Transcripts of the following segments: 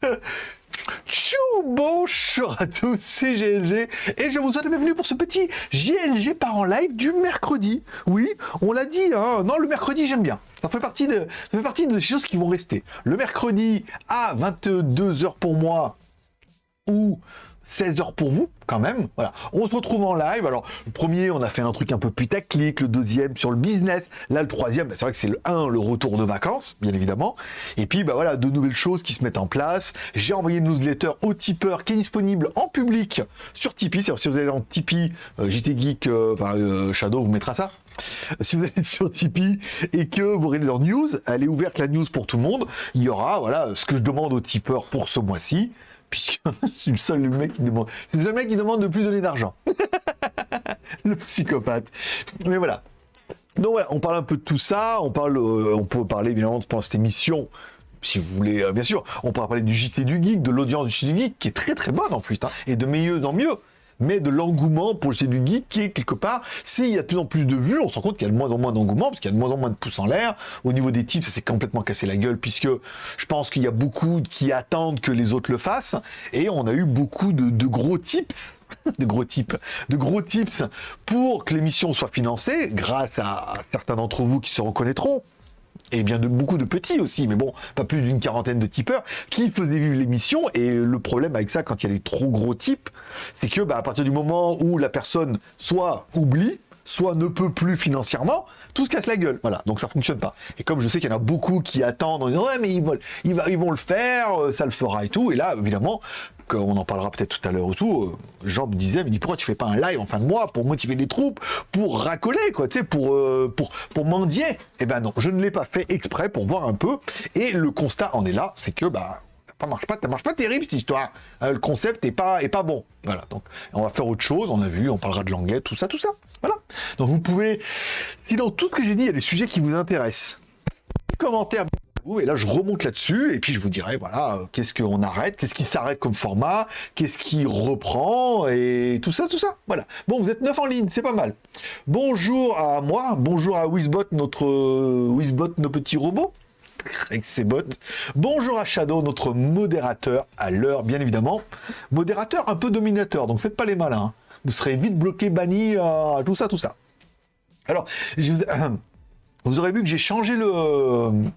Tchou Bonjour à tous, c'est GLG et je vous souhaite la bienvenue pour ce petit GLG par en live du mercredi. Oui, on l'a dit, hein. non le mercredi j'aime bien. Ça fait, partie de, ça fait partie des choses qui vont rester. Le mercredi à 22h pour moi ou 16 heures pour vous, quand même. Voilà. On se retrouve en live. Alors, le premier, on a fait un truc un peu putaclic. Le deuxième, sur le business. Là, le troisième, bah, c'est vrai que c'est le 1, le retour de vacances, bien évidemment. Et puis, bah voilà, de nouvelles choses qui se mettent en place. J'ai envoyé une newsletter au tipeur qui est disponible en public sur Tipeee. Si vous allez en Tipeee, euh, JT Geek, euh, euh, Shadow vous mettra ça. Si vous allez sur Tipeee et que vous regardez dans News, elle est ouverte la news pour tout le monde. Il y aura, voilà, ce que je demande aux tipeurs pour ce mois-ci puisque je suis le seul mec qui demande. C'est le mec qui demande de plus donner d'argent. le psychopathe. Mais voilà. Donc voilà, on parle un peu de tout ça. On parle, euh, on peut parler évidemment pendant cette émission. Si vous voulez, euh, bien sûr, on pourra parler du JT du Geek, de l'audience du JT du Geek, qui est très très bonne en plus, hein, et de mieux en mieux mais de l'engouement pour le du geek qui est quelque part, s'il y a de plus en plus de vues, on se rend compte qu'il y a de moins en moins d'engouement, parce qu'il y a de moins en moins de pouces en l'air. Au niveau des types, ça s'est complètement cassé la gueule, puisque je pense qu'il y a beaucoup qui attendent que les autres le fassent, et on a eu beaucoup de, gros tips de gros tips, de gros tips pour que l'émission soit financée, grâce à certains d'entre vous qui se reconnaîtront et bien de beaucoup de petits aussi, mais bon, pas plus d'une quarantaine de tipeurs, qui faisaient vivre l'émission. Et le problème avec ça, quand il y a des trop gros types, c'est que bah, à partir du moment où la personne soit oublie, soit ne peut plus financièrement, tout se casse la gueule. Voilà, donc ça fonctionne pas. Et comme je sais qu'il y en a beaucoup qui attendent en disant ouais mais ils vont, ils, vont le faire, euh, ça le fera et tout. Et là, évidemment, on en parlera peut-être tout à l'heure ou tout, euh, Jean me disait, mais dit pourquoi tu fais pas un live en fin de mois pour motiver les troupes, pour racoler, quoi, tu sais, pour, euh, pour, pour mendier? Eh ben non, je ne l'ai pas fait exprès pour voir un peu, et le constat en est là, c'est que, bah, ça marche pas, ça marche pas terrible cette histoire. Euh, le concept est pas, est pas bon. Voilà, donc on va faire autre chose, on a vu, on parlera de languette, tout ça, tout ça. Voilà. Donc vous pouvez, si dans tout ce que j'ai dit, il y a des sujets qui vous intéressent, commentaires et là, je remonte là-dessus, et puis je vous dirai, voilà, euh, qu'est-ce qu'on arrête, qu'est-ce qui s'arrête comme format, qu'est-ce qui reprend, et tout ça, tout ça. Voilà. Bon, vous êtes neuf en ligne, c'est pas mal. Bonjour à moi, bonjour à Wizbot, notre euh, Wizbot, nos petits robots avec ses bottes. Bonjour à Shadow, notre modérateur à l'heure, bien évidemment. Modérateur un peu dominateur, donc faites pas les malins. Hein. Vous serez vite bloqué, banni, euh, tout ça, tout ça. Alors, vous aurez vu que j'ai changé le,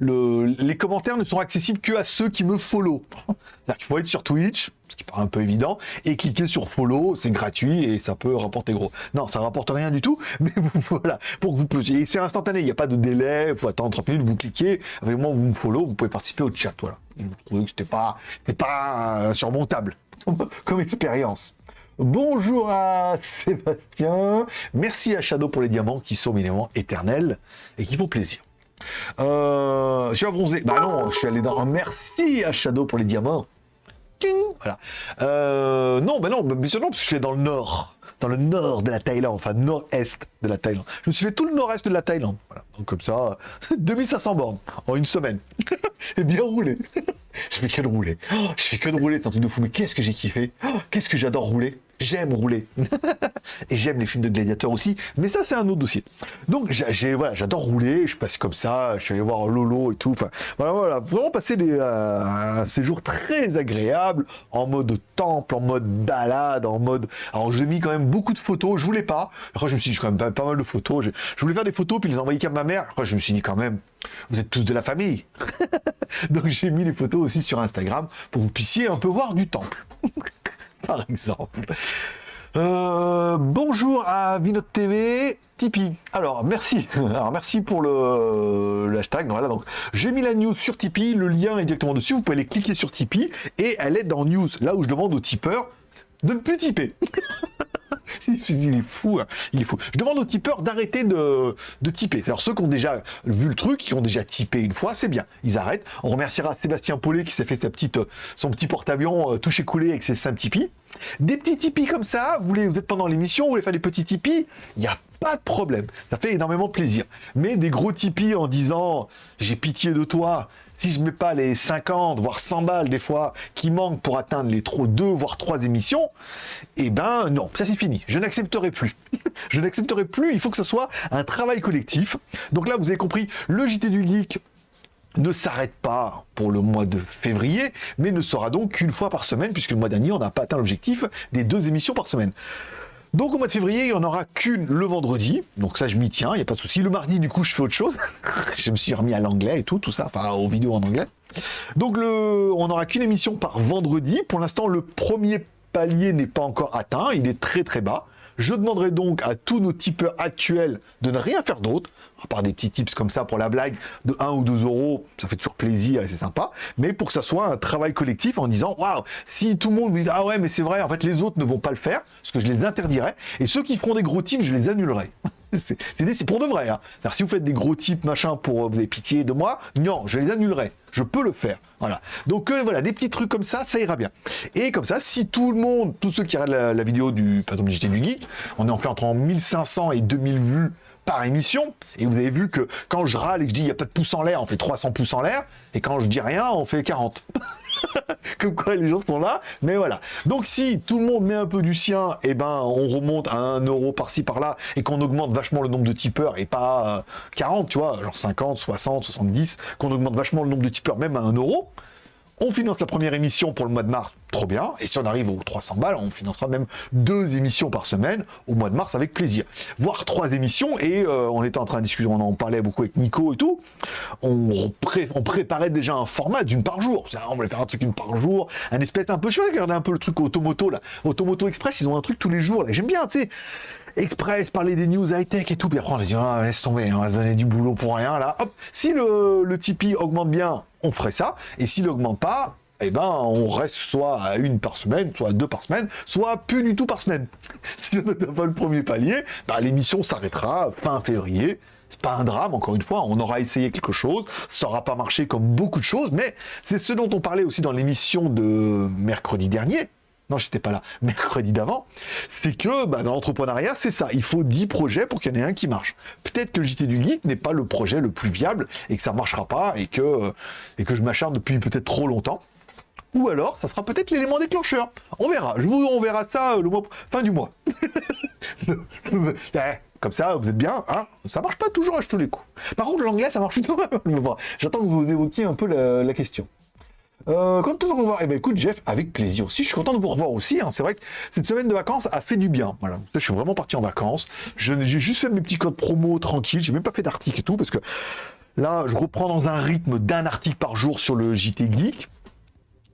les commentaires ne sont accessibles que à ceux qui me follow. C'est-à-dire qu'il faut être sur Twitch, ce qui paraît un peu évident, et cliquer sur follow, c'est gratuit et ça peut rapporter gros. Non, ça rapporte rien du tout, mais voilà, pour que vous et c'est instantané, il n'y a pas de délai, il faut attendre 30 minutes, vous cliquez, avec moi vous me follow, vous pouvez participer au chat, voilà. Vous trouvez que c'était pas, pas surmontable comme expérience. Bonjour à Sébastien, merci à Shadow pour les diamants qui sont évidemment éternels et qui font plaisir. Euh, je suis bronzé. Bah non, je suis allé dans... Merci à Shadow pour les diamants. Euh, non, bah non, bien sûr non, parce que je suis dans le nord. Dans le nord de la Thaïlande, enfin nord-est de la Thaïlande. Je me suis fait tout le nord-est de la Thaïlande. Voilà. Comme ça, 2500 bornes en une semaine. Et bien roulé. je fais que de rouler. Oh, je fais que de rouler, c'est un truc de fou. Mais qu'est-ce que j'ai kiffé oh, Qu'est-ce que j'adore rouler J'aime rouler. et j'aime les films de gladiateurs aussi. Mais ça, c'est un autre dossier. Donc, j'ai, voilà, j'adore rouler. Je passe comme ça. Je suis allé voir Lolo et tout. Enfin, voilà, voilà. Vraiment passer des, euh, un séjour très agréable, en mode temple, en mode balade, en mode... Alors, j'ai mis quand même beaucoup de photos. Je voulais pas. Après, je me suis dit, quand même pas, mal de photos. Je, voulais faire des photos, puis les envoyer qu'à ma mère. Après, je me suis dit quand même, vous êtes tous de la famille. Donc, j'ai mis les photos aussi sur Instagram pour que vous puissiez un peu voir du temple. par exemple. Euh, bonjour à Vinot TV, Tipeee. Alors merci, alors merci pour le, hashtag. Voilà, donc j'ai mis la news sur Tipeee, le lien est directement dessus. Vous pouvez aller cliquer sur Tipeee et elle est dans news, là où je demande aux tipeurs de ne plus tiper. il est fou, hein. il est fou. Je demande aux tipeurs d'arrêter de, de tiper. Alors ceux qui ont déjà vu le truc, qui ont déjà tipé une fois, c'est bien. Ils arrêtent. On remerciera Sébastien Paulet qui s'est fait sa petite, son petit porte-avions euh, touché coulé avec ses 5 Tipeee. Des petits Tipeee comme ça, vous, voulez, vous êtes pendant l'émission, vous voulez faire des petits Tipeee, il n'y a pas de problème. Ça fait énormément plaisir. Mais des gros Tipeee en disant j'ai pitié de toi, si je mets pas les 50, voire 100 balles des fois, qui manquent pour atteindre les trop deux, voire trois émissions, eh ben non, ça c'est fini. Je n'accepterai plus. je n'accepterai plus, il faut que ce soit un travail collectif. Donc là, vous avez compris, le JT du Geek, ne s'arrête pas pour le mois de février, mais ne sera donc qu'une fois par semaine, puisque le mois dernier, on n'a pas atteint l'objectif des deux émissions par semaine. Donc au mois de février, il n'y en aura qu'une le vendredi. Donc ça, je m'y tiens, il n'y a pas de souci. Le mardi, du coup, je fais autre chose. je me suis remis à l'anglais et tout, tout ça, enfin aux vidéos en anglais. Donc on n'aura qu'une émission par vendredi. Pour l'instant, le premier palier n'est pas encore atteint. Il est très très bas. Je demanderai donc à tous nos tipeurs actuels de ne rien faire d'autre, à part des petits tips comme ça pour la blague de 1 ou 2 euros, ça fait toujours plaisir et c'est sympa, mais pour que ça soit un travail collectif en disant waouh, si tout le monde vous dit ah ouais, mais c'est vrai, en fait les autres ne vont pas le faire, parce que je les interdirai, et ceux qui feront des gros tips, je les annulerai. c'est pour de vrai. Hein. Si vous faites des gros types, machin, pour vous avez pitié de moi, non, je les annulerai. Je peux le faire. Voilà. Donc euh, voilà, des petits trucs comme ça, ça ira bien. Et comme ça, si tout le monde, tous ceux qui regardent la, vidéo du, par exemple, du Geek, on est en fait entre 1500 et 2000 vues par émission. Et vous avez vu que quand je râle et que je dis il n'y a pas de pouce en l'air, on fait 300 pouces en l'air. Et quand je dis rien, on fait 40. Comme quoi les gens sont là. Mais voilà. Donc si tout le monde met un peu du sien, eh ben on remonte à 1 euro par-ci par-là et qu'on augmente vachement le nombre de tipeurs et pas 40, tu vois, genre 50, 60, 70, qu'on augmente vachement le nombre de tipeurs même à 1 euro. On finance la première émission pour le mois de mars, trop bien. Et si on arrive aux 300 balles, on financera même deux émissions par semaine au mois de mars avec plaisir. Voire trois émissions. Et euh, on était en train de discuter, on en parlait beaucoup avec Nico et tout. On, préparait déjà un format d'une par jour. On voulait faire un truc une par jour, un espèce un peu. Je vais regarder un peu le truc Automoto là. Automoto Express, ils ont un truc tous les jours là. J'aime bien, tu sais. Express, parler des news high-tech et tout. Puis après, on a dit, ah, laisse tomber, on va se donner du boulot pour rien, là. Hop, si le, le Tipeee augmente bien, on ferait ça. Et s'il augmente pas, eh ben, on reste soit à une par semaine, soit à deux par semaine, soit plus du tout par semaine. si on n'a pas le premier palier, bah, l'émission s'arrêtera fin février. C'est pas un drame, encore une fois, on aura essayé quelque chose, ça n'aura pas marché comme beaucoup de choses, mais c'est ce dont on parlait aussi dans l'émission de mercredi dernier, non, j'étais pas là, mercredi d'avant, c'est que bah, dans l'entrepreneuriat, c'est ça. Il faut 10 projets pour qu'il y en ait un qui marche. Peut-être que le JT du Geek n'est pas le projet le plus viable et que ça marchera pas et que, et que je m'acharne depuis peut-être trop longtemps. Ou alors, ça sera peut-être l'élément déclencheur. On verra. Je vous, on verra ça euh, le mois, fin du mois. Eh, comme ça, vous êtes bien, hein Ça marche pas toujours à tous les coups. Par contre, l'anglais, ça marche plutôt. J'attends que vous évoquiez un peu la question. Euh, de vous revoir. Eh ben écoute Jeff, avec plaisir aussi. Je suis content de vous revoir aussi. Hein. C'est vrai que cette semaine de vacances a fait du bien. Voilà. Je suis vraiment parti en vacances. J'ai juste fait mes petits codes promo tranquille. J'ai même pas fait d'article et tout parce que là, je reprends dans un rythme d'un article par jour sur le JT Geek.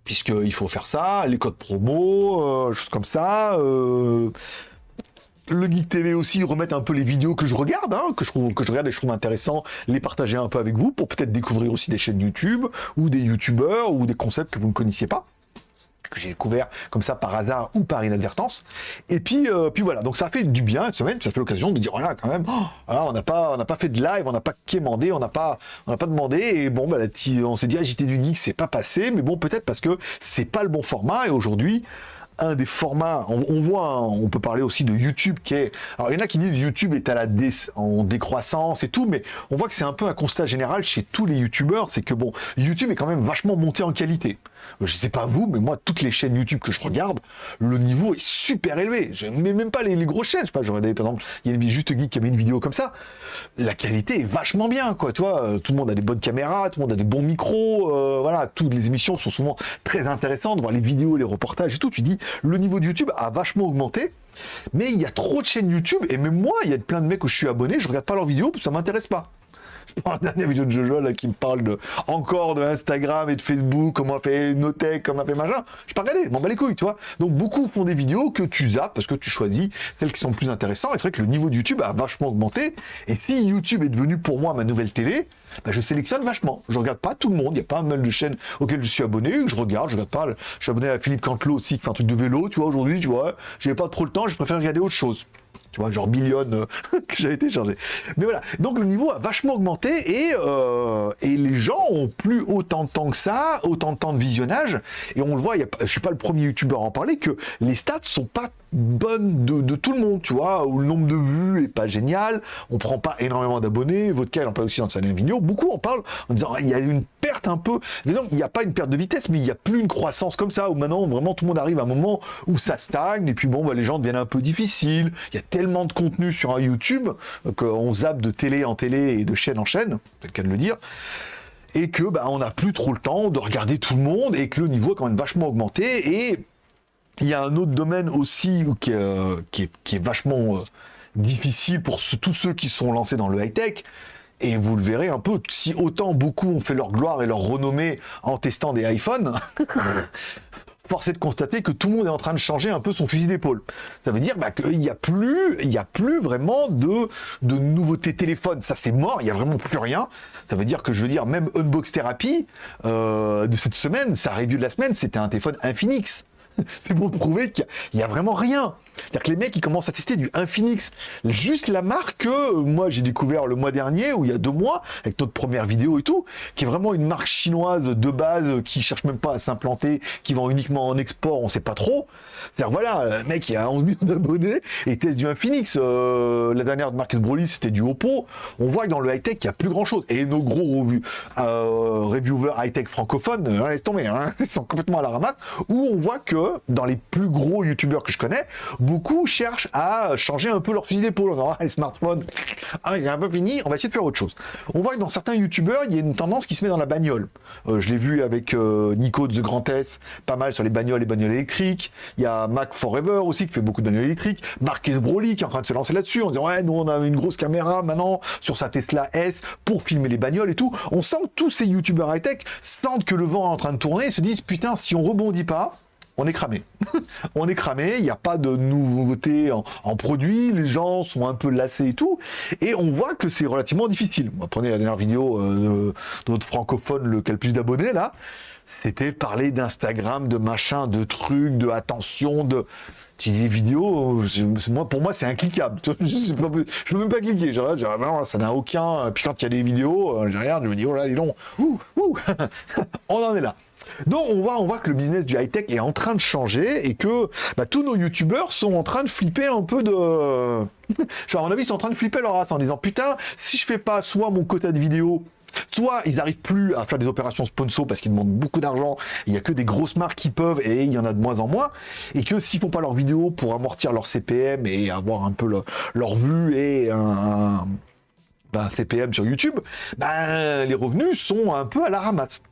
Puisqu'il faut faire ça, les codes promo, euh, choses comme ça. Euh, le Geek TV aussi remettre un peu les vidéos que je regarde, hein, que je trouve que je regarde et je trouve intéressant, les partager un peu avec vous pour peut-être découvrir aussi des chaînes YouTube ou des YouTubeurs ou des concepts que vous ne connaissiez pas que j'ai découvert comme ça par hasard ou par inadvertance. Et puis, euh, puis voilà, donc ça a fait du bien cette semaine, ça fait l'occasion de dire, voilà, quand même, oh, on n'a pas, on n'a pas fait de live, on n'a pas quémandé, on n'a pas, on n'a pas demandé, et bon, bah, on s'est dit, agité du Geek, c'est pas passé, mais bon, peut-être parce que c'est pas le bon format, et aujourd'hui, un des formats, on, voit, on peut parler aussi de YouTube qui est... Alors il y en a qui disent YouTube est à la en décroissance et tout, mais on voit que c'est un peu un constat général chez tous les YouTubeurs, c'est que bon, YouTube est quand même vachement monté en qualité. Je sais pas vous, mais moi, toutes les chaînes YouTube que je regarde, le niveau est super élevé. Je mets même pas les, grosses chaînes. Je sais pas, j'aurais par exemple, il y a une Juste Geek qui a mis une vidéo comme ça. La qualité est vachement bien, quoi. Euh, tout le monde a des bonnes caméras, tout le monde a des bons micros. Euh, voilà, toutes les émissions sont souvent très intéressantes. Voir les vidéos, les reportages et tout. Tu dis, le niveau de YouTube a vachement augmenté. Mais il y a trop de chaînes YouTube, et même moi, il y a plein de mecs où je suis abonné, je regarde pas leurs vidéos, ça m'intéresse pas je la dernière vidéo de Jojo là, qui me parle de, encore de Instagram et de Facebook, comment fait Notech, comment fait machin. Je pas regarder, m'en bats les couilles, tu vois. Donc beaucoup font des vidéos que tu zappes parce que tu choisis celles qui sont plus intéressantes. Et c'est vrai que le niveau de YouTube a vachement augmenté. Et si YouTube est devenu pour moi ma nouvelle télé, bah, je sélectionne vachement. Je regarde pas tout le monde. Il y a pas mal de chaînes auxquelles je suis abonné, je regarde, je regarde pas. Je suis abonné à Philippe Cantelot aussi, qui fait un truc de vélo, tu vois, aujourd'hui, tu vois. J'ai pas trop le temps, je préfère regarder autre chose genre million euh, que j'ai été chargé. Mais voilà, donc le niveau a vachement augmenté et, euh, et les gens ont plus autant de temps que ça, autant de temps de visionnage. Et on le voit, y a, je suis pas le premier youtubeur à en parler, que les stats sont pas bonne de, tout le monde, tu vois, où le nombre de vues est pas génial, on prend pas énormément d'abonnés, votre cas, on parle aussi dans sa vidéo, beaucoup en parlent en disant il y a une perte un peu, disons il n'y a pas une perte de vitesse, mais il n'y a plus une croissance comme ça, où maintenant vraiment tout le monde arrive à un moment où ça stagne, et puis bon, bah, les gens deviennent un peu difficiles, il y a tellement de contenu sur un YouTube qu'on zappe de télé en télé et de chaîne en chaîne, c'est le cas de le dire, et que bah, on n'a plus trop le temps de regarder tout le monde et que le niveau est quand même vachement augmenté et il y a un autre domaine aussi qui, euh, qui, est, vachement euh, difficile pour tous ceux qui sont lancés dans le high-tech. Et vous le verrez un peu, si autant beaucoup ont fait leur gloire et leur renommée en testant des iPhones, force est de constater que tout le monde est en train de changer un peu son fusil d'épaule. Ça veut dire bah, qu'il n'y a plus, a vraiment de, de nouveautés téléphones. Ça c'est mort, il n'y a vraiment plus rien. Ça veut dire que je veux dire, même Unbox Therapy euh, de cette semaine, sa review de la semaine, c'était un téléphone Infinix. C'est pour prouver qu'il n'y a, vraiment rien. C'est-à-dire que les mecs, ils commencent à tester du Infinix. Juste la marque que moi j'ai découvert le mois dernier, ou il y a deux mois, avec notre première vidéo et tout, qui est vraiment une marque chinoise de base, qui cherche même pas à s'implanter, qui vend uniquement en export, on sait pas trop. C'est-à-dire voilà, le mec il a 11 millions d'abonnés et teste du Infinix. Euh, la dernière de Marcus Broly, c'était du Oppo. On voit que dans le high-tech, il y a plus grand-chose. Et nos gros euh, reviewers high-tech francophones, euh, laisse tomber, hein, ils sont complètement à la ramasse, où on voit que dans les plus gros youtubeurs que je connais, beaucoup cherchent à changer un peu leur fusil d'épaule. Aura les smartphones, ah, il est un peu fini, on va essayer de faire autre chose. On voit que dans certains youtubeurs, il y a une tendance qui se met dans la bagnole. Euh, je l'ai vu avec euh, Nico de The Grand S, pas mal sur les bagnoles et bagnoles électriques. Il y a Mac Forever aussi qui fait beaucoup de bagnoles électriques. Marcus Broly qui est en train de se lancer là-dessus en disant ouais, nous on a une grosse caméra maintenant sur sa Tesla S pour filmer les bagnoles et tout. On sent que tous ces youtubeurs high-tech sentent que le vent est en train de tourner et se disent putain, si on rebondit pas, on est cramé. on est cramé, il n'y a pas de nouveauté en, produits, les gens sont un peu lassés et tout, et on voit que c'est relativement difficile. prenez la dernière vidéo euh, de notre francophone, le qui a le plus d'abonnés là, c'était parler d'Instagram, de machin, de trucs, de attention, de des vidéos, moi, pour moi, c'est incliquable. Je ne peux même pas cliquer. ça n'a aucun. Puis quand il y a des vidéos, euh, je regarde, je me dis, oh là, dis donc, on en est là. Donc on voit, on voit que le business du high-tech est en train de changer et que bah, tous nos youtubeurs sont en train de flipper un peu de... Genre à mon avis ils sont en train de flipper leur race en disant putain si je fais pas soit mon quota de vidéos soit ils n'arrivent plus à faire des opérations sponsor parce qu'ils demandent beaucoup d'argent, il n'y a que des grosses marques qui peuvent et il y en a de moins en moins, et que s'ils font pas leurs vidéos pour amortir leur CPM et avoir un peu leur vue et un, CPM ben, sur YouTube, ben, les revenus sont un peu à la ramasse.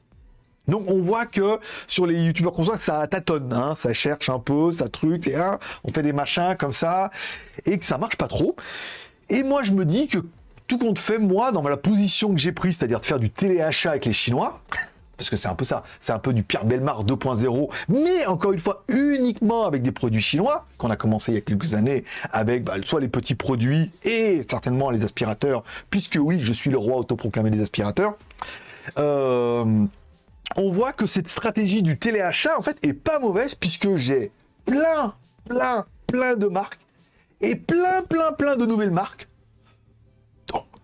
Donc on voit que sur les youtubeurs qu'on voit, ça tâtonne, hein, ça cherche un peu, ça truc, et hein, on fait des machins comme ça, et que ça marche pas trop. Et moi je me dis que tout compte fait, moi, dans la position que j'ai prise, c'est-à-dire de faire du téléachat avec les Chinois, parce que c'est un peu ça, c'est un peu du Pierre Belmar 2.0, mais encore une fois, uniquement avec des produits chinois, qu'on a commencé il y a quelques années avec bah, soit les petits produits et certainement les aspirateurs, puisque oui, je suis le roi autoproclamé des aspirateurs. Euh, on voit que cette stratégie du téléachat, en fait, est pas mauvaise puisque j'ai plein, plein, plein de marques et plein, plein, plein de nouvelles marques.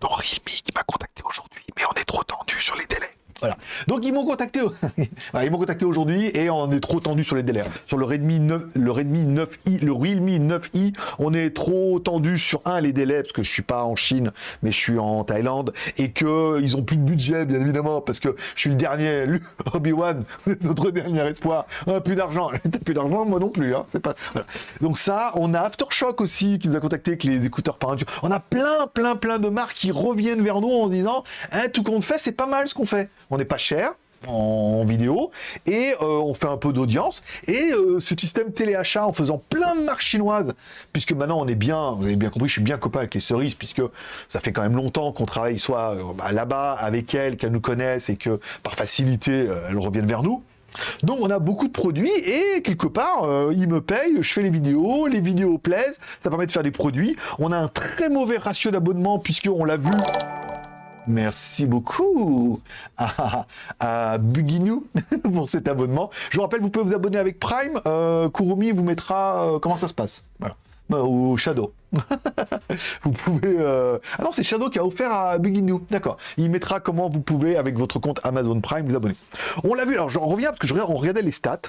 Realme qui m'a contacté aujourd'hui, mais on est trop tendu sur les délais. Voilà. Donc ils m'ont contacté, ils m'ont contacté aujourd'hui et on est trop tendu sur les délais. Sur le Redmi 9, le Redmi 9i, le Realme 9i, on est trop tendu sur un les délais parce que je suis pas en Chine, mais je suis en Thaïlande et que ils ont plus de budget bien évidemment parce que je suis le dernier, Obi Wan, notre dernier espoir. Ah, plus d'argent, plus d'argent, moi non plus. Hein, c'est pas. Donc ça, on a Aftershock aussi qui nous a contacté avec les écouteurs par On a plein, plein, plein de marques qui reviennent vers nous en disant, hein, tout compte fait, c'est pas mal ce qu'on fait on n'est pas cher en vidéo et euh, on fait un peu d'audience et euh, ce système téléachat en faisant plein de marques chinoises puisque maintenant on est bien vous avez bien compris je suis bien copain avec les cerises puisque ça fait quand même longtemps qu'on travaille soit euh, bah, là-bas avec elles qu'elles nous connaissent et que par facilité elles reviennent vers nous donc on a beaucoup de produits et quelque part ils me payent, je fais les vidéos, les vidéos plaisent, ça permet de faire des produits. On a un très mauvais ratio d'abonnement puisque on l'a vu Merci beaucoup à, à Buginou pour cet abonnement. Je vous rappelle, vous pouvez vous abonner avec Prime. Euh, Kurumi vous mettra euh, comment ça se passe? Bah, au Shadow. vous pouvez... Euh, ah non, c'est Shadow qui a offert à Buginou. D'accord. Il mettra comment vous pouvez, avec votre compte Amazon Prime, vous abonner. On l'a vu, alors j'en reviens parce que je regarde, on les stats.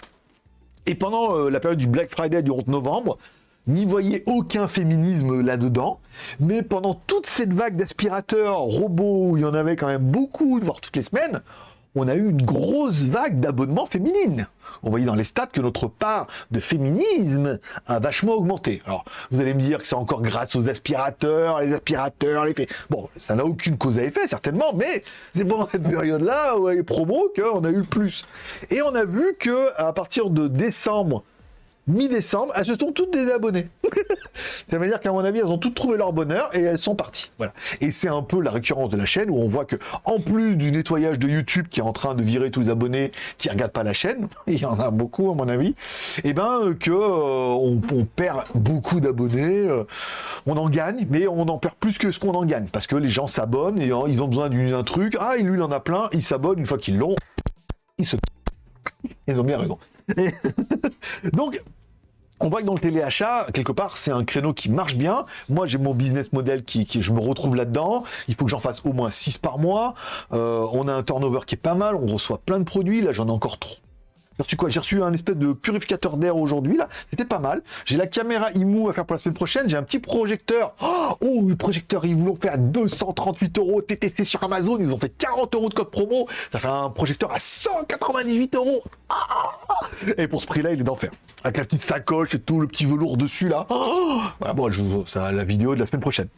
Et pendant la période du Black Friday du 11 novembre, n'y voyez aucun féminisme là-dedans, mais pendant toute cette vague d'aspirateurs robots, où il y en avait quand même beaucoup, voire toutes les semaines, on a eu une grosse vague d'abonnements féminines. On voyait dans les stats que notre part de féminisme a vachement augmenté. Alors, vous allez me dire que c'est encore grâce aux aspirateurs, les aspirateurs, les... Bon, ça n'a aucune cause à effet, certainement, mais c'est pendant cette période-là, où les promos, qu'on a eu plus. Et on a vu que à partir de décembre mi-décembre, elles se sont toutes désabonnées. ça veut dire qu'à mon avis, elles ont toutes trouvé leur bonheur et elles sont parties. Voilà. Et c'est un peu la récurrence de la chaîne où on voit que, en plus du nettoyage de YouTube qui est en train de virer tous les abonnés qui regardent pas la chaîne, il y en a beaucoup à mon avis, et eh ben que euh, on, perd beaucoup d'abonnés, euh, on en gagne, mais on en perd plus que ce qu'on en gagne parce que les gens s'abonnent et euh, ils ont besoin d'un truc. Ah, lui il en a plein, ils s'abonnent une fois qu'ils l'ont, ils se ils ont bien raison. Donc, on voit que dans le téléachat, quelque part, c'est un créneau qui marche bien. Moi, j'ai mon business model qui, je me retrouve là-dedans. Il faut que j'en fasse au moins 6 par mois. Euh, on a un turnover qui est pas mal. On reçoit plein de produits. Là, j'en ai encore trop. J'ai reçu quoi? J'ai reçu un espèce de purificateur d'air aujourd'hui, là. C'était pas mal. J'ai la caméra IMU à faire pour la semaine prochaine. J'ai un petit projecteur. Oh, oh le projecteur, ils fait à 238 euros TTC sur Amazon. Ils ont fait 40 euros de code promo. Ça fait un projecteur à 198 euros. et pour ce prix-là, il est d'enfer. Avec la petite sacoche et tout, le petit velours dessus, là. voilà, bon, je vous ça la vidéo de la semaine prochaine.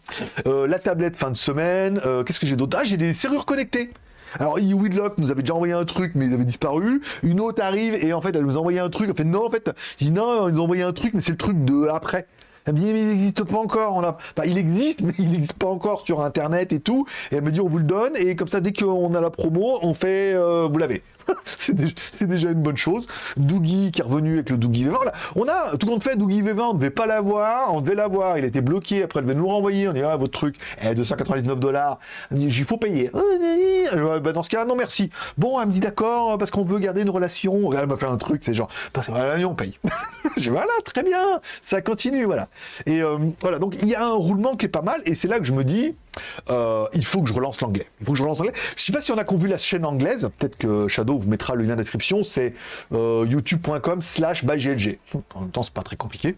Euh, la tablette fin de semaine. Euh, qu'est-ce que j'ai d'autre? Ah, j'ai des serrures connectées. Alors, Weedlock nous avait déjà envoyé un truc, mais il avait disparu. Une autre arrive et en fait, elle nous a envoyé un truc. Elle fait non, en fait, je dis non, ils nous ont envoyé un truc, mais c'est le truc de après. Elle me dit, mais il n'existe pas encore. A... il existe, mais il n'existe pas encore sur Internet et tout. Et elle me dit, on vous le donne. Et comme ça, dès qu'on a la promo, on fait, euh, vous l'avez. c'est déjà, une bonne chose. Doogie qui est revenu avec le Doogie V20. On a tout compte fait, Doogie V20, on ne devait pas l'avoir, on devait l'avoir, il était bloqué, après elle devait nous renvoyer, on dit ah votre truc, eh, 299 dollars, il faut payer. Euh, bah, dans ce cas, non merci. Bon, elle me dit d'accord, parce qu'on veut garder une relation. Elle m'a fait un truc, c'est genre, parce que on paye. Je voilà, très bien, ça continue, voilà. Et euh, voilà, donc il y a un roulement qui est pas mal, et c'est là que je me dis, euh, il faut que je relance l'anglais. Je relance sais pas si on a vu la chaîne anglaise, peut-être que Shadow vous mettra le lien la description, c'est euh, youtube.com slash. En même temps, c'est pas très compliqué.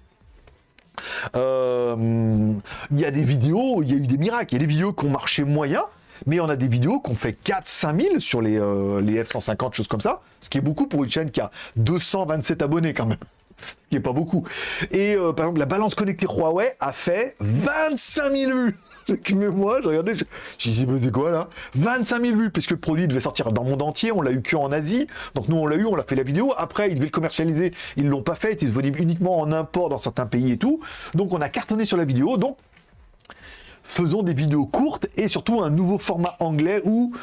Euh, il y a des vidéos, il y a eu des miracles, il y a des vidéos qui ont marché moyen, mais on a des vidéos qui ont fait 4-5 000 sur les, les F-150, choses comme ça, ce qui est beaucoup pour une chaîne qui a 227 abonnés quand même ce qui est pas beaucoup. Et par exemple, la balance connectée Huawei a fait 25 000 vues. Mais moi, je regardais, je, je disais, mais c'est quoi là? 25 000 vues, puisque le produit devait sortir dans le monde entier, on l'a eu que en Asie, donc nous on l'a eu, on l'a fait la vidéo, après ils devaient le commercialiser, ils l'ont pas fait, il est disponible uniquement en import dans certains pays et tout, donc on a cartonné sur la vidéo, donc faisons des vidéos courtes et surtout un nouveau format anglais où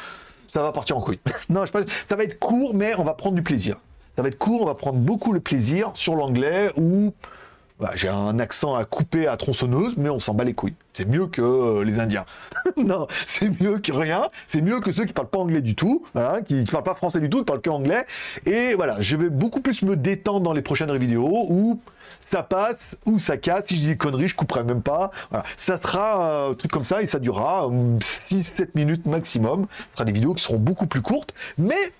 ça va partir en couille. non, je pense, ça va être court, mais on va prendre du plaisir. Ça va être court, on va prendre beaucoup le plaisir sur l'anglais où bah, j'ai un accent à couper à tronçonneuse, mais on s'en bat les couilles. C'est mieux que euh, les Indiens. non, c'est mieux que rien. C'est mieux que ceux qui parlent pas anglais du tout, qui, qui parlent pas français du tout, qui parlent que anglais. Et voilà, je vais beaucoup plus me détendre dans les prochaines vidéos où ça passe ou ça casse. Si je dis conneries, je couperai même pas. Ça sera un truc comme ça et ça durera 6-7 euh, minutes maximum. Ce sera des vidéos qui seront beaucoup plus courtes, mais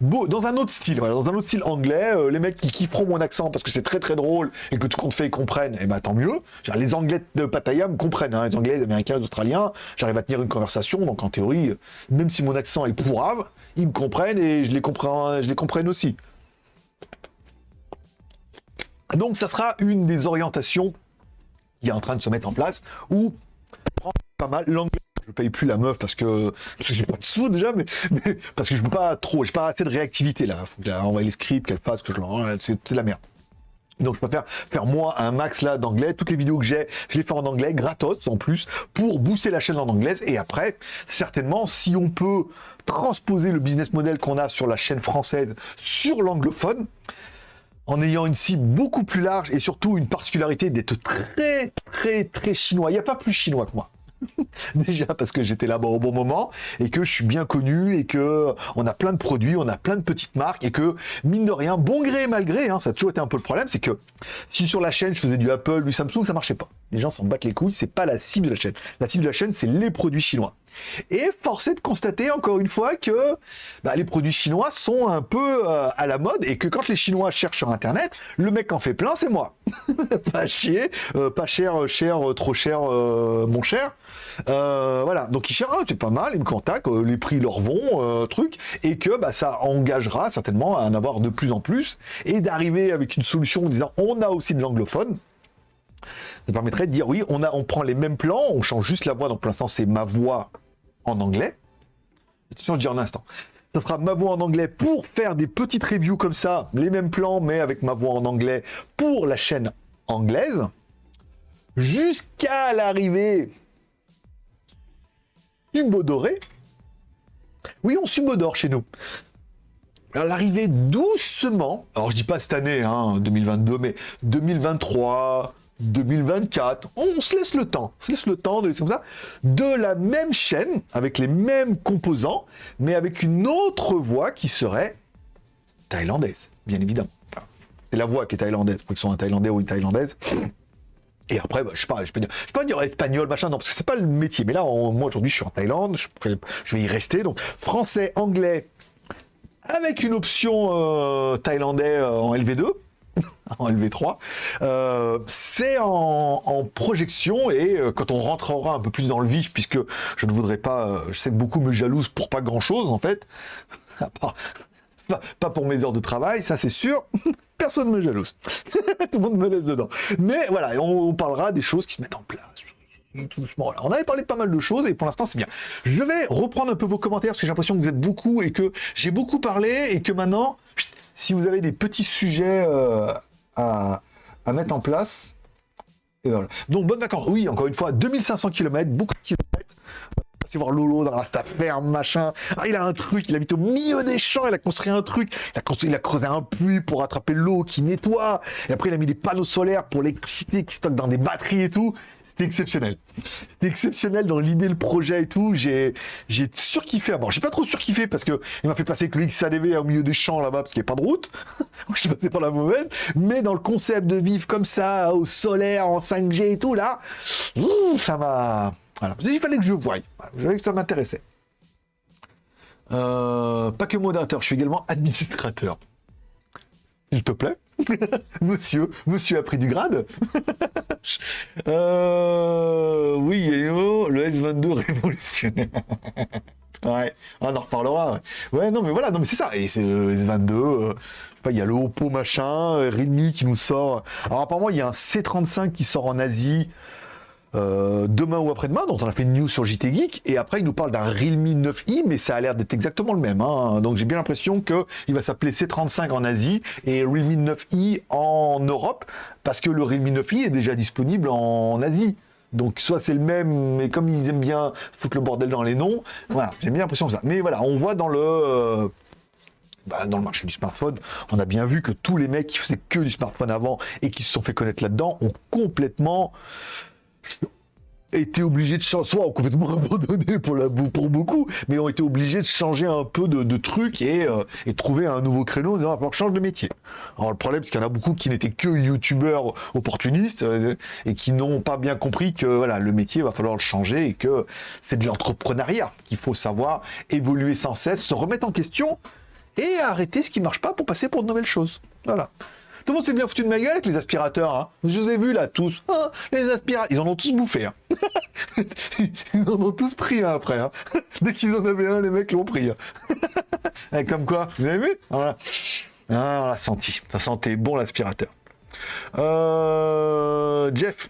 Dans un autre style, dans un autre style anglais, euh, les mecs qui kifferont mon accent parce que c'est très très drôle et que tout compte fait ils comprennent, et eh ben tant mieux. Les anglais de Pattaya me comprennent, hein, les anglais, les américains, les australiens, j'arrive à tenir une conversation, donc en théorie, même si mon accent est pourrave, ils me comprennent et je les comprends, je les comprenne aussi. Donc ça sera une des orientations qui est en train de se mettre en place, où pas mal l'anglais je paye plus la meuf parce que, parce que j'ai pas de sous déjà, mais, parce que je peux pas trop, j'ai pas assez de réactivité là. Faut qu'elle envoie les scripts, qu'elle fasse, que je c'est de la merde. Donc je préfère faire moi un max là d'anglais. Toutes les vidéos que j'ai, je les fais en anglais, gratos en plus, pour booster la chaîne en anglaise. Et après, certainement, si on peut transposer le business model qu'on a sur la chaîne française sur l'anglophone, en ayant une cible beaucoup plus large et surtout une particularité d'être très très très chinois. Il n'y a pas plus chinois que moi. Déjà parce que j'étais là-bas au bon moment et que je suis bien connu et que on a plein de produits, on a plein de petites marques et que mine de rien, bon gré mal gré, hein, ça a toujours été un peu le problème, c'est que si sur la chaîne je faisais du Apple, du Samsung, ça marchait pas. Les gens s'en battent les couilles, c'est pas la cible de la chaîne. La cible de la chaîne, c'est les produits chinois. Et force est de constater encore une fois que bah, les produits chinois sont un peu euh, à la mode et que quand les Chinois cherchent sur Internet, le mec en fait plein, c'est moi. pas chier, euh, pas cher, cher, trop cher, mon cher. voilà, donc ils cherchent, ah, c'est pas mal, ils me contactent, les prix leur vont, truc, et que bah, ça engagera certainement à en avoir de plus en plus et d'arriver avec une solution en disant on a aussi de l'anglophone ça permettrait de dire oui, on, a, on prend les mêmes plans, on change juste la voix, donc pour l'instant c'est ma voix en anglais. Attention, je dis en instant. Ça sera ma voix en anglais pour faire des petites reviews comme ça, les mêmes plans, mais avec ma voix en anglais pour la chaîne anglaise. Jusqu'à l'arrivée du doré. Oui, on subodore chez nous. L'arrivée doucement, alors je dis pas cette année, hein, 2022, mais 2023, 2024, on se laisse le temps, on se laisse le temps de comme ça, de la même chaîne, avec les mêmes composants, mais avec une autre voix qui serait thaïlandaise, bien évidemment. c'est la voix qui est thaïlandaise, pour qu'ils soient un thaïlandais ou une thaïlandaise. Et après, bah, je sais je peux dire, dire espagnol, machin, non, parce que c'est pas le métier. Mais là, moi aujourd'hui, je suis en Thaïlande, je, je, vais y rester. Donc, français, anglais, avec une option euh, thaïlandais euh, en LV2. en LV3, euh, c'est en, projection et euh, quand on rentrera un peu plus dans le vif, puisque je ne voudrais pas, euh, je sais que beaucoup me jalousent pour pas grand chose en fait, pas, pour mes heures de travail, ça c'est sûr, personne ne me jalouse, tout le monde me laisse dedans. Mais voilà, on, parlera des choses qui se mettent en place. Doucement. On avait parlé de pas mal de choses et pour l'instant c'est bien. Je vais reprendre un peu vos commentaires parce que j'ai l'impression que vous êtes beaucoup et que j'ai beaucoup parlé et que maintenant si vous avez des petits sujets euh, à, mettre en place, et voilà. Donc, bonne vacances. Oui, encore une fois, 2500 km, beaucoup de kilomètres. C'est voir Lolo dans la ferme, machin. Ah, il a un truc, il habite au milieu des champs, il a construit un truc. Il a, il a creusé un puits pour attraper l'eau qui nettoie. Et après, il a mis des panneaux solaires pour l'électricité qui stocke dans des batteries et tout. C'était exceptionnel. C'était exceptionnel dans l'idée, le projet et tout. J'ai, surkiffé. Bon, j'ai pas trop surkiffé parce que il m'a fait passer que le XADV au milieu des champs là-bas parce qu'il n'y a pas de route. je suis passé par la mauvaise. Mais dans le concept de vivre comme ça, au solaire, en 5G et tout, là, ça m'a, voilà. Il fallait que je voie. Je voyais que ça m'intéressait. Euh, pas que modérateur, je suis également administrateur. Te plaît. monsieur, monsieur a pris du grade. euh, oui, le S22 révolutionnaire. ouais, on en reparlera. Ouais. non, mais voilà, non, mais c'est ça. Et c'est le S22. Euh, il y a le Oppo machin, Redmi qui nous sort. Alors apparemment, il y a un C35 qui sort en Asie. Euh, demain ou après-demain, dont on a fait une news sur JT Geek, et après il nous parle d'un Realme 9i, mais ça a l'air d'être exactement le même. Hein. Donc j'ai bien l'impression qu'il va s'appeler C35 en Asie et Realme 9i en Europe, parce que le Realme 9i est déjà disponible en Asie. Donc soit c'est le même, mais comme ils aiment bien foutre le bordel dans les noms, voilà, j'ai bien l'impression que ça. Mais voilà, on voit dans le euh, bah, dans le marché du smartphone, on a bien vu que tous les mecs qui faisaient que du smartphone avant et qui se sont fait connaître là-dedans ont complètement été obligés de changer, soit ont complètement abandonné pour, la, pour beaucoup, mais ont été obligés de changer un peu de, trucs et, euh, trouver un nouveau créneau en disant, alors change de métier. Alors le problème, c'est qu'il y en a beaucoup qui n'étaient que youtubeurs opportunistes euh, et qui n'ont pas bien compris que voilà, le métier va falloir le changer et que c'est de l'entrepreneuriat qu'il faut savoir évoluer sans cesse, se remettre en question et arrêter ce qui marche pas pour passer pour de nouvelles choses. Voilà. Tout le monde s'est bien foutu de ma gueule avec les aspirateurs. Hein. Je vous ai vus là, tous. Ah, les aspirateurs, ils en ont tous bouffé. Hein. ils en ont tous pris après. Hein. Dès qu'ils en avaient un, les mecs l'ont pris. Hein. comme quoi, vous avez vu. Ah, on l'a senti. Ça sentait bon l'aspirateur. Euh, Jeff,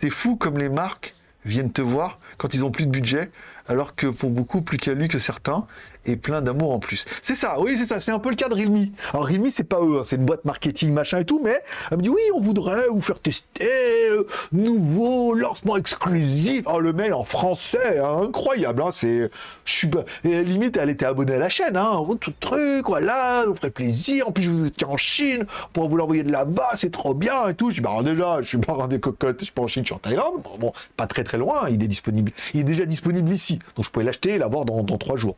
c'est fou comme les marques viennent te voir quand ils ont plus de budget, alors que pour beaucoup, plus qu'à lui que certains, et plein d'amour en plus. C'est ça, oui, c'est ça, c'est un peu le cas de Realme. Alors Realme, c'est pas eux, hein, c'est une boîte marketing, machin et tout, mais elle me dit oui, on voudrait vous faire tester, euh, nouveau lancement exclusif. Oh, le mail en français, hein, incroyable, hein, c'est, je suis, limite, elle était abonnée à la chaîne, hein, oh, tout truc, voilà, ça vous ferait plaisir. En plus, je vous étiez en Chine, pour vous l'envoyer de là-bas, c'est trop bien et tout. Je dis, bah, déjà, je suis pas des cocottes, je suis pas en Chine, je suis en Thaïlande. Bon, pas très très loin, il est disponible, il est déjà disponible ici, donc je pouvais l'acheter et l'avoir dans, dans trois jours.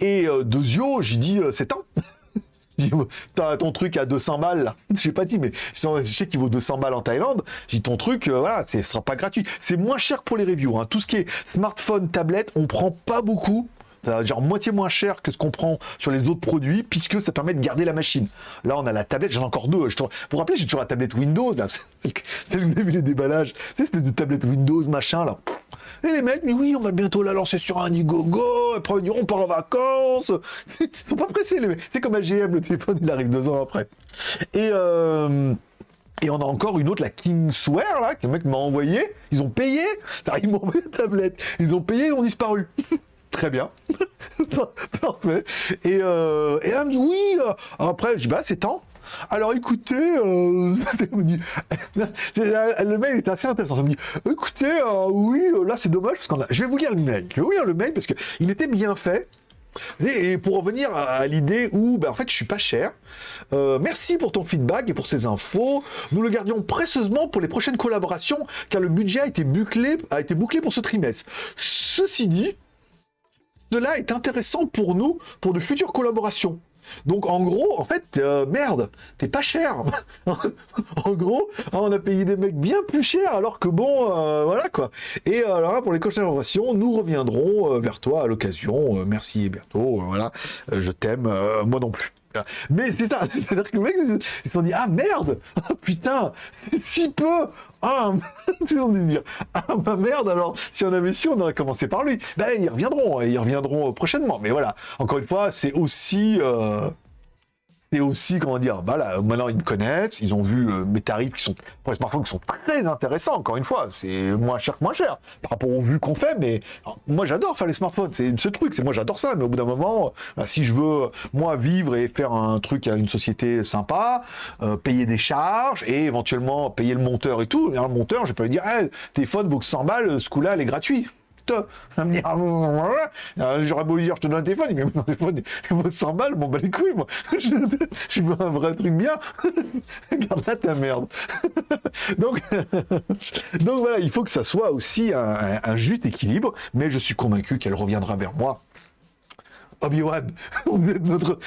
Et euh, j'ai dit, euh, c'est temps. T'as ton truc à 200 balles, là. Je sais pas dit, mais je sais qu'il vaut 200 balles en Thaïlande. J'ai ton truc, euh, voilà, ce sera pas gratuit. C'est moins cher pour les reviews. Hein. Tout ce qui est smartphone, tablette, on prend pas beaucoup genre moitié moins cher que ce qu'on prend sur les autres produits, puisque ça permet de garder la machine. Là, on a la tablette, j'en ai encore deux. Vous vous rappelez, j'ai toujours la tablette Windows, là. Vous avez vu les déballages Cette espèce de tablette Windows, machin, là. Et les mecs, mais oui, on va bientôt la lancer sur un Indiegogo, après ils on part en vacances. Ils sont pas pressés, les mecs. C'est comme AGM, le téléphone, il arrive deux ans après. Et, euh, et on a encore une autre, la Kingswear, là, que le mec m'a envoyé. Ils ont payé. Ils m'ont envoyé la tablette. Ils ont payé, ils ont disparu. Très bien. Parfait. Et, euh, et elle me dit oui. Euh, après, je dis bah c'est temps. Alors écoutez, euh, le mail est assez intéressant. Ça me dit, écoutez, euh, oui, là c'est dommage parce qu'on a. Je vais vous lire le mail. Je vais vous lire le mail parce qu'il était bien fait. Et pour revenir à l'idée où, ben, en fait, je suis pas cher. merci pour ton feedback et pour ces infos. Nous le gardions précieusement pour les prochaines collaborations, car le budget a été bouclé, a été bouclé pour ce trimestre. Ceci dit, cela est intéressant pour nous, pour de futures collaborations. Donc en gros, en fait, euh, merde, t'es pas cher. en gros, on a payé des mecs bien plus chers, alors que bon, euh, voilà quoi. Et euh, alors là, pour les collaborations, nous reviendrons vers toi à l'occasion. merci bientôt. voilà, je t'aime, moi non plus. Mais c'est ça, c'est-à-dire que le mec, ils se sont dit, ah merde, putain, c'est si peu, ah, dire, ah ma merde, alors si on avait su, on aurait commencé par lui. Ben, ils reviendront, ils reviendront prochainement. Mais voilà, encore une fois, c'est aussi... Euh, c'est aussi, comment dire, bah là, maintenant ils me connaissent, ils ont vu euh, mes tarifs qui sont, pour les smartphones, qui sont très intéressants, encore une fois, c'est moins cher que moins cher, par rapport aux vues qu'on fait, mais moi j'adore faire les smartphones, c'est ce truc, c'est moi j'adore ça, mais au bout d'un moment, bah, si je veux, moi, vivre et faire un truc à une société sympa, euh, payer des charges, et éventuellement payer le monteur et tout, le monteur, je peux lui dire, hey, téléphone vaut que 100 balles, ce coup-là, elle est gratuit à me ah, j'aurais beau dire, je te donne un téléphone, mais mon téléphone, il vaut 100 balles, bon, bah les couilles, moi. Je, veux un vrai truc bien. Garde là ta merde. donc, donc voilà, il faut que ça soit aussi un, juste équilibre, mais je suis convaincu qu'elle reviendra vers moi. Obi-Wan, notre...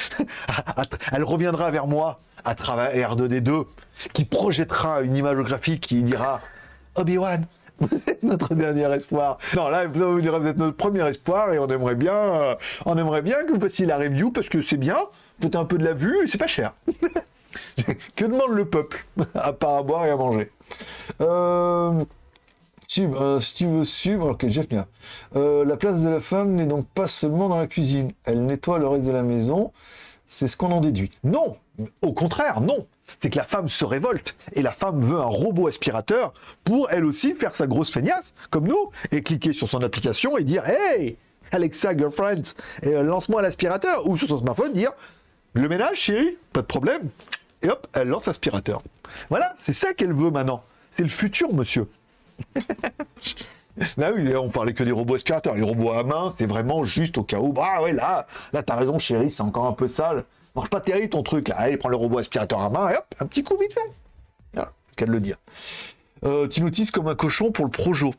elle reviendra vers moi à travers R2D2, qui projettera une image graphique qui dira Obi-Wan, notre dernier espoir. Non, là, vous êtes notre premier espoir et on aimerait bien, euh, on aimerait bien que vous fassiez la review parce que c'est bien, faites un peu de la vue et c'est pas cher. que demande le peuple à part à boire et à manger? Euh, euh, si tu veux suivre, ok, Jeff bien. la place de la femme n'est donc pas seulement dans la cuisine. Elle nettoie le reste de la maison. C'est ce qu'on en déduit. Non, au contraire, non. C'est que la femme se révolte et la femme veut un robot aspirateur pour elle aussi faire sa grosse feignasse, comme nous, et cliquer sur son application et dire Hey, Alexa Girlfriend, euh, lance-moi l'aspirateur, ou sur son smartphone dire Le ménage, chérie, pas de problème. Et hop, elle lance l'aspirateur. Voilà, c'est ça qu'elle veut maintenant. C'est le futur, monsieur. Là oui, on parlait que des robots aspirateurs. Les robots à main, c'est vraiment juste au cas où. Ah ouais, là, là, t'as raison, chérie, c'est encore un peu sale. Marche pas terrible ton truc là. Allez, prends le robot aspirateur à main et hop, un petit coup vite fait. Qu'à le dire. Euh, tu l'utilises comme un cochon pour le Projo.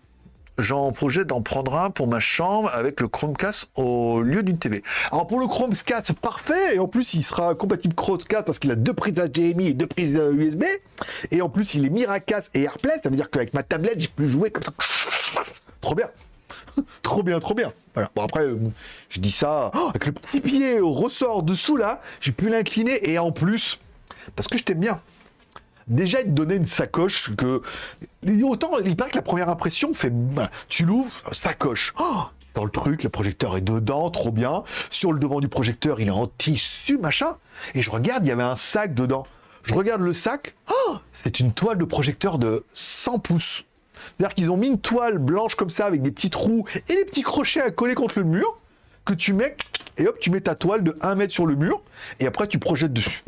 J'en projette d'en prendre un pour ma chambre avec le Chromecast au lieu d'une TV. Alors pour le Chromecast, parfait, et en plus il sera compatible Chromecast parce qu'il a deux prises HDMI et deux prises USB, et en plus il est Miracast et AirPlay, ça veut dire qu'avec ma tablette j'ai pu jouer comme ça. Trop bien trop bien, trop bien. Bon, après, euh, je dis ça oh, avec le petit pied au ressort dessous là, j'ai pu l'incliner et en plus, parce que je t'aime bien. Déjà, il te donnait une sacoche que. Autant, il paraît que la première impression fait. Tu l'ouvres, sacoche. Oh, dans le truc, le projecteur est dedans, trop bien. Sur le devant du projecteur, il est en tissu, machin. Et je regarde, il y avait un sac dedans. Je regarde le sac. Oh, c'est une toile de projecteur de 100 pouces. C'est-à-dire qu'ils ont mis une toile blanche comme ça avec des petits trous et des petits crochets à coller contre le mur que tu mets et hop, tu mets ta toile de 1 mètre sur le mur et après tu projettes dessus.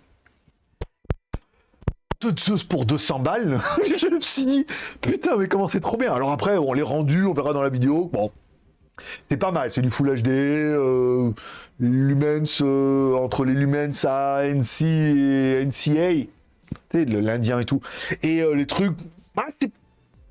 De Zeus pour 200 balles, je me suis dit putain mais comment c'est trop bien. Alors après on les rendu, on verra dans la vidéo. Bon, c'est pas mal, c'est du Full HD, euh, Lumens euh, entre les Lumens à NC et NCA, l'Indien et tout, et euh, les trucs, bah, c'est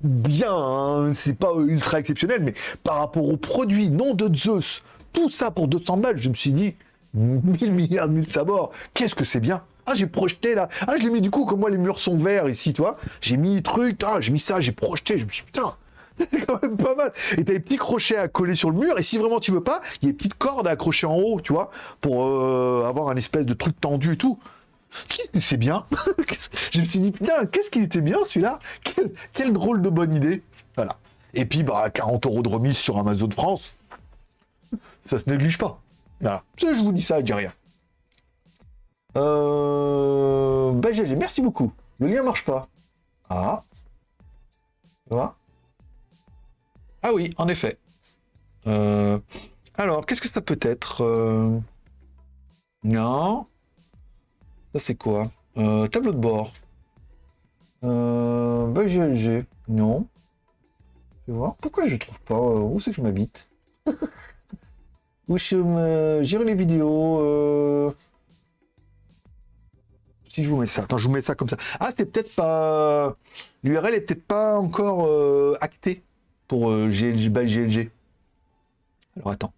bien, hein. c'est pas ultra exceptionnel, mais par rapport aux produits, non de Zeus, tout ça pour 200 balles, je me suis dit, 1000 milliards de mille sabords. Qu'est-ce que c'est bien? Ah, j'ai projeté là. Ah, je l'ai mis du coup, comme moi les murs sont verts ici, tu vois. J'ai mis truc, ah, j'ai mis ça, j'ai projeté. Je me suis dit, putain, c'est quand même pas mal. Et t'as des petits crochets à coller sur le mur. Et si vraiment tu veux pas, il y a des petites cordes à accrocher en haut, tu vois, pour euh, avoir un espèce de truc tendu et tout. C'est bien. je me suis dit, putain, qu'est-ce qu'il était bien celui-là quel, quel, drôle de bonne idée. Voilà. Et puis, bah, 40 euros de remise sur Amazon France. Ça se néglige pas. Je vous dis ça, je dis rien. Euh... Bah, merci beaucoup. Le lien marche pas. Ah. Ça Ah oui, en effet. Euh... Alors, qu'est-ce que ça peut être euh... Non. Ça, c'est quoi? Euh, Tableau de bord. Euh... Non. Je vais voir. Pourquoi je trouve pas? Euh, Où c'est que je m'habite? Où je me... Gérer les vidéos. Euh si je vous mets ça, attends, je vous mets ça comme ça. Ah, c'est peut-être pas... L'URL est peut-être pas encore euh, acté pour euh, GLG. Alors, attends.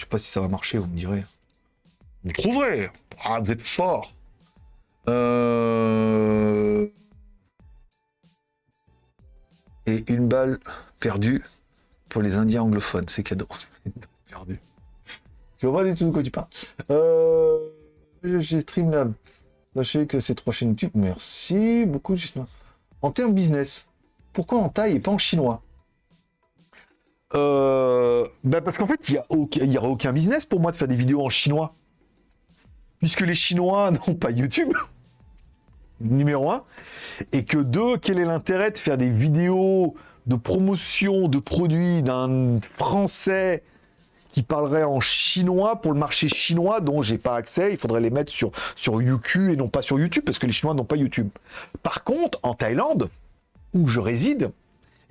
Je sais pas si ça va marcher, vous me direz. Vous trouverez Ah, vous êtes fort euh, Et une balle perdue pour les Indiens anglophones, c'est cadeau. Perdu. Je vois pas du tout de quoi tu parles. Euh, j'ai Streamlab. Sachez que c'est trois chaînes YouTube. Merci beaucoup, justement. En termes business, pourquoi en taille et pas en chinois? Euh, bah parce qu'en fait, il n'y aura aucun business pour moi de faire des vidéos en chinois. Puisque les Chinois n'ont pas YouTube, numéro un. Et que deux, quel est l'intérêt de faire des vidéos de promotion de produits d'un Français qui parlerait en chinois pour le marché chinois dont j'ai pas accès? Il faudrait les mettre sur, sur YouQ et non pas sur YouTube parce que les Chinois n'ont pas YouTube. Par contre, en Thaïlande, où je réside,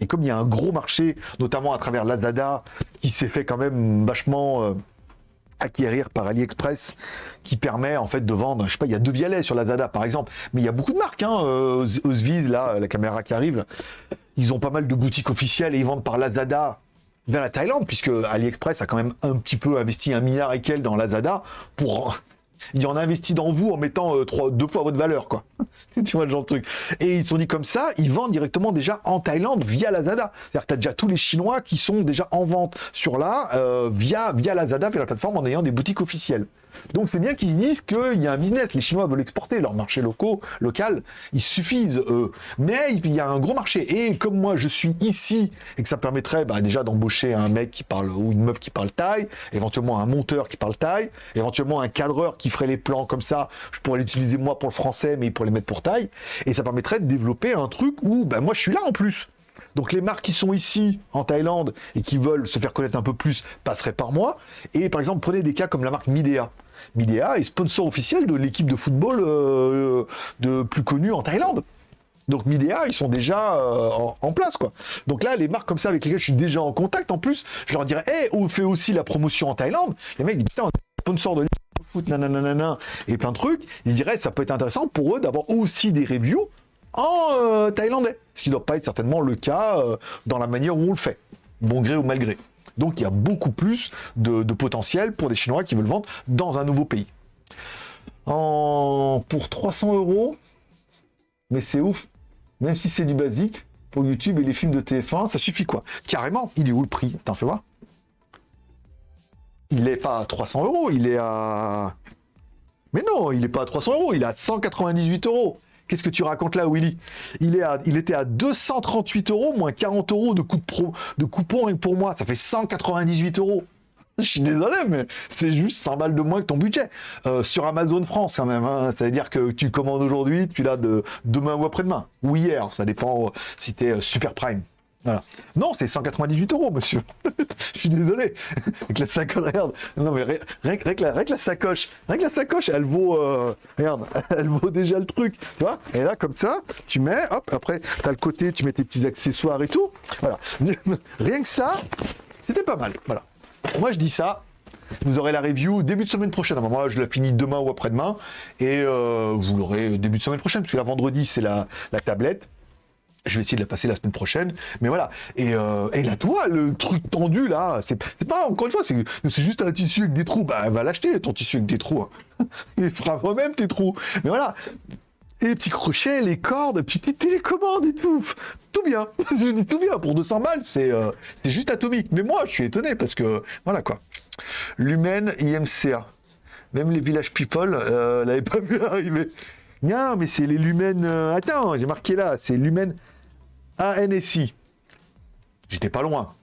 et comme il y a un gros marché, notamment à travers Lazada, qui s'est fait quand même vachement euh, acquérir par AliExpress, qui permet en fait de vendre, je sais pas, il y a deux vialets sur Lazada par exemple, mais il y a beaucoup de marques, hein, euh, là, la caméra qui arrive, ils ont pas mal de boutiques officielles et ils vendent par Lazada vers la Thaïlande, puisque AliExpress a quand même un petit peu investi un milliard et quelques dans Lazada pour il en a investi dans vous en mettant euh, deux fois votre valeur, quoi. tu vois le genre de truc. Et ils se sont dit comme ça, ils vendent directement déjà en Thaïlande via Lazada. C'est-à-dire que tu as déjà tous les Chinois qui sont déjà en vente sur là, euh, via, via Lazada, via la plateforme, en ayant des boutiques officielles. Donc c'est bien qu'ils disent qu'il y a un business. Les Chinois veulent exporter leur marché locaux, local. Ils suffisent, eux. Mais il y a un gros marché. Et comme moi, je suis ici, et que ça permettrait bah, déjà d'embaucher un mec qui parle, ou une meuf qui parle taille, éventuellement un monteur qui parle taille, éventuellement un cadreur qui ferait les plans comme ça. Je pourrais l'utiliser moi pour le français, mais pour les mettre pour taille. Et ça permettrait de développer un truc où bah, moi, je suis là en plus. Donc les marques qui sont ici en Thaïlande et qui veulent se faire connaître un peu plus passeraient par moi. Et par exemple, prenez des cas comme la marque Midea. Midea est sponsor officiel de l'équipe de football euh, de plus connue en Thaïlande. Donc Midea, ils sont déjà euh, en, place, quoi. Donc là, les marques comme ça avec lesquelles je suis déjà en contact, en plus, je leur dirais, hé, on fait aussi la promotion en Thaïlande. Les mecs disent, putain, on est sponsor de foot, nanana, et plein de trucs. Ils diraient, ça peut être intéressant pour eux d'avoir aussi des reviews en euh, thaïlandais. Ce qui ne doit pas être certainement le cas euh, dans la manière où on le fait, bon gré ou mal gré. Donc il y a beaucoup plus de, potentiel pour des Chinois qui veulent vendre dans un nouveau pays. En... Pour 300 euros, mais c'est ouf, même si c'est du basique, pour YouTube et les films de TF1, ça suffit quoi Carrément, il est où le prix? Attends, fais voir. Il n'est pas à 300 euros, il est à... Mais non, il n'est pas à 300 euros, il est à 198 euros. Qu'est-ce que tu racontes là, Willy? Il, était à 238 euros, moins 40 euros de, coup de, pour moi. Ça fait 198 euros. Je suis désolé, mais c'est juste 100 balles de moins que ton budget. Euh, sur Amazon France, quand même. Hein. C'est-à-dire que tu commandes aujourd'hui, tu l'as de demain ou après-demain. Ou hier, ça dépend euh, si tu es euh, super prime. Voilà. Non, c'est 198 euros, monsieur. je suis désolé. Avec la sacoche, regarde. Non, mais rien, que la, sacoche, rien la sacoche, elle vaut, euh, regarde, elle vaut déjà le truc, tu vois. Et là, comme ça, tu mets, hop, après, tu as le côté, tu mets tes petits accessoires et tout. Voilà. Rien que ça, c'était pas mal. Voilà. Moi, je dis ça. Vous aurez la review début de semaine prochaine. Moi, je la finis demain ou après-demain. Et euh, vous l'aurez début de semaine prochaine, parce que la vendredi, c'est la, la tablette. Je vais essayer de la passer la semaine prochaine. Mais voilà. Et, euh, et là, toi, le truc tendu, là, c'est pas, encore une fois, c'est juste un tissu avec des trous. Bah, va l'acheter, ton tissu avec des trous. Hein. Il fera vraiment tes trous. Mais voilà. Et les petits crochets, les cordes, puis tes télécommandes et tout. Tout bien. Je dis tout bien. Pour 200 balles, euh, c'est juste atomique. Mais moi, je suis étonné parce que, voilà quoi. Lumen IMCA. Même les Village People euh, l'avaient pas vu arriver. Non, mais c'est les Lumen. Euh, attends, j'ai marqué là. C'est Lumen ANSI. J'étais pas loin.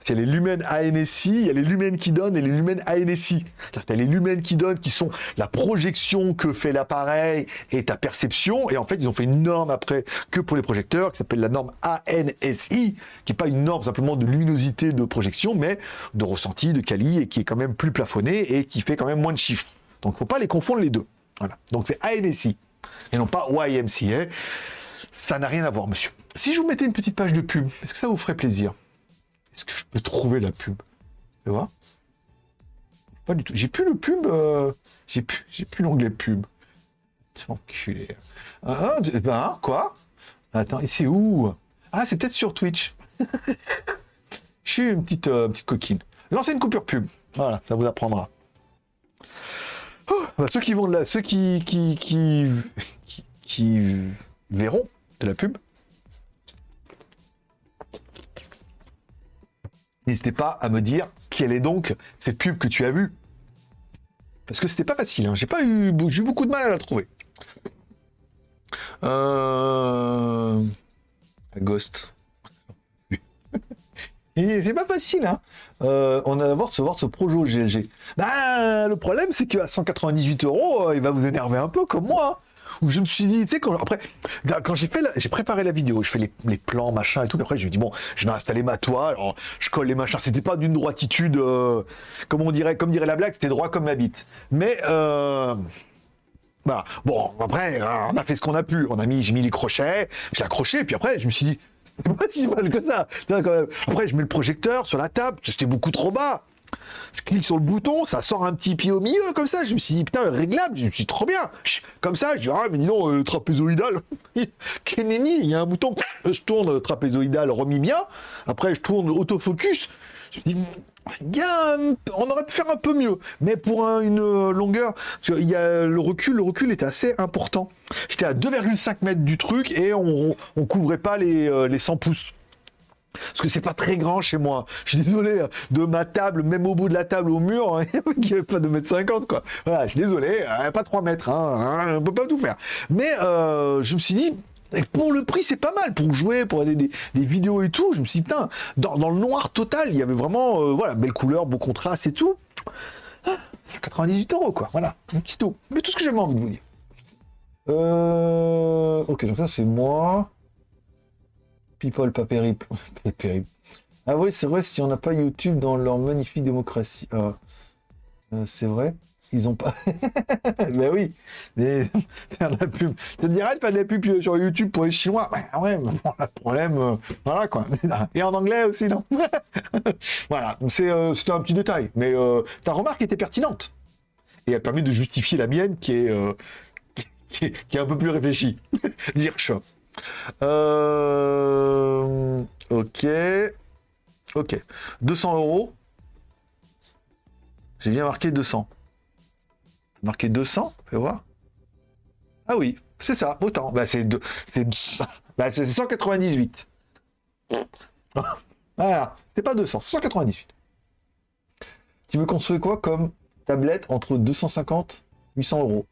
C'est les lumens ANSI, il y a les lumens qui donnent et les lumens ANSI. cest à les lumens qui donnent qui sont la projection que fait l'appareil et ta perception. Et en fait, ils ont fait une norme après que pour les projecteurs qui s'appelle la norme ANSI, qui n'est pas une norme simplement de luminosité de projection, mais de ressenti, de quali et qui est quand même plus plafonné et qui fait quand même moins de chiffres. Donc, faut pas les confondre les deux. Voilà. Donc, c'est ANSI et non pas YMCA. Ça n'a rien à voir, monsieur. Si je vous mettais une petite page de pub, est-ce que ça vous ferait plaisir? Est-ce que je peux trouver la pub? Tu vois? Pas du tout. J'ai plus le pub. Euh, j'ai plus, j'ai plus l'onglet pub. Enculé. Ah, ben, quoi? Attends, et c'est où? Ah, c'est peut-être sur Twitch. je suis une petite, euh, petite coquine. Lancez une coupure pub. Voilà, ça vous apprendra. Oh, bah, ceux qui vont là, ceux qui qui, qui, qui verront de la pub, n'hésitez pas à me dire quelle est donc cette pub que tu as vue. Parce que c'était pas facile, hein. j'ai pas eu, eu beaucoup de mal à la trouver. Euh... Ghost. c'est pas facile, hein. Euh, on a d'abord de se voir ce projet GLG. Bah, le problème, c'est qu'à 198 euros, euh, il va vous énerver un peu comme moi. Hein où je me suis dit, tu sais, quand, après, quand j'ai fait, j'ai préparé la vidéo, je fais les, plans, machin et tout, puis après, je me dis, bon, je vais installer ma toile, je colle les machins, c'était pas d'une droititude, euh, comme on dirait, comme dirait la blague, c'était droit comme ma bite. Mais, euh. Bon, après, on a fait ce qu'on a pu. On a mis, j'ai mis les crochets, j'ai accroché, puis après, je me suis dit, c'est pas si mal que ça. Après, je mets le projecteur sur la table, c'était beaucoup trop bas. Je clique sur le bouton, ça sort un petit pied au milieu, comme ça. Je me suis dit, putain, réglable, je me suis trop bien. Comme ça, je dis, ah, mais dis non, euh, trapézoïdal. Kenini, il y a un bouton, je tourne euh, trapézoïdal remis bien. Après, je tourne autofocus. Je me dis, on aurait pu faire un peu mieux, mais pour une euh, longueur, parce qu'il y a le recul, le recul était assez important. J'étais à 2,5 mètres du truc et on, on couvrait pas les, les 100 pouces. Parce que c'est pas très grand chez moi. Je suis désolé, hein. de ma table, même au bout de la table au mur, il n'y avait pas de mètre 50 quoi. Voilà, je suis désolé, hein, pas 3 mètres, hein, on peut pas tout faire. Mais euh, je me suis dit, pour le prix, c'est pas mal pour jouer, pour des, des, vidéos et tout. Je me suis dit, putain, dans, le noir total, il y avait vraiment, euh, voilà, belle couleur, beau contraste et tout. c'est 98 euros, quoi. Voilà, un petit tout. Mais tout ce que j'avais envie de vous dire. Euh... Ok, donc ça, c'est moi. People, pas ah oui, c'est vrai, si on n'a pas YouTube dans leur magnifique démocratie. Ah. Euh, c'est vrai ils ont pas. mais oui, mais faire de la pub. Je dirais pas de la pub sur YouTube pour les Chinois? Ouais, ouais, bon, le problème, euh, voilà quoi. Et en anglais aussi, non? Voilà, c'est euh, c'était un petit détail, mais ta remarque était pertinente et elle permet de justifier la mienne qui est qui un peu plus réfléchie. Dire. Euh... Ok. Ok. 200 euros. J'ai bien marqué 200. Marqué 200, fais voir. Ah oui, c'est ça, autant. Bah, c'est bah, 198. voilà, c'est pas 200, 198. Tu veux construire quoi comme tablette entre 250 800 euros?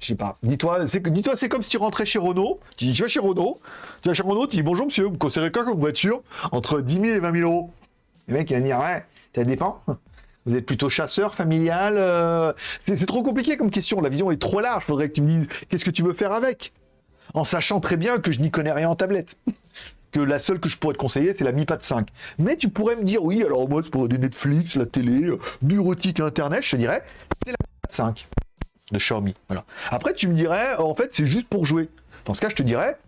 Je sais pas. Dis-toi, c'est comme si tu rentrais chez Renault. Tu dis, tu vas chez Renault. Tu vas chez Renault, tu dis, bonjour monsieur, vous considérez quoi comme voiture entre 10 000 et 20 000 euros? Le mec, il va dire, ouais, ça dépend. Vous êtes plutôt chasseur, familial euh, C'est trop compliqué comme question. La vision est trop large. Faudrait que tu me dises, qu'est-ce que tu veux faire avec? En sachant très bien que je n'y connais rien en tablette. que la seule que je pourrais te conseiller, c'est la Mi Pad 5. Mais tu pourrais me dire, oui, alors moi, c'est pour des Netflix, la télé, euh, bureautique, Internet, je te dirais, c'est la Mi Pad 5 de Xiaomi. Après, tu me dirais, en fait, c'est juste pour jouer. Dans ce cas, je te dirais,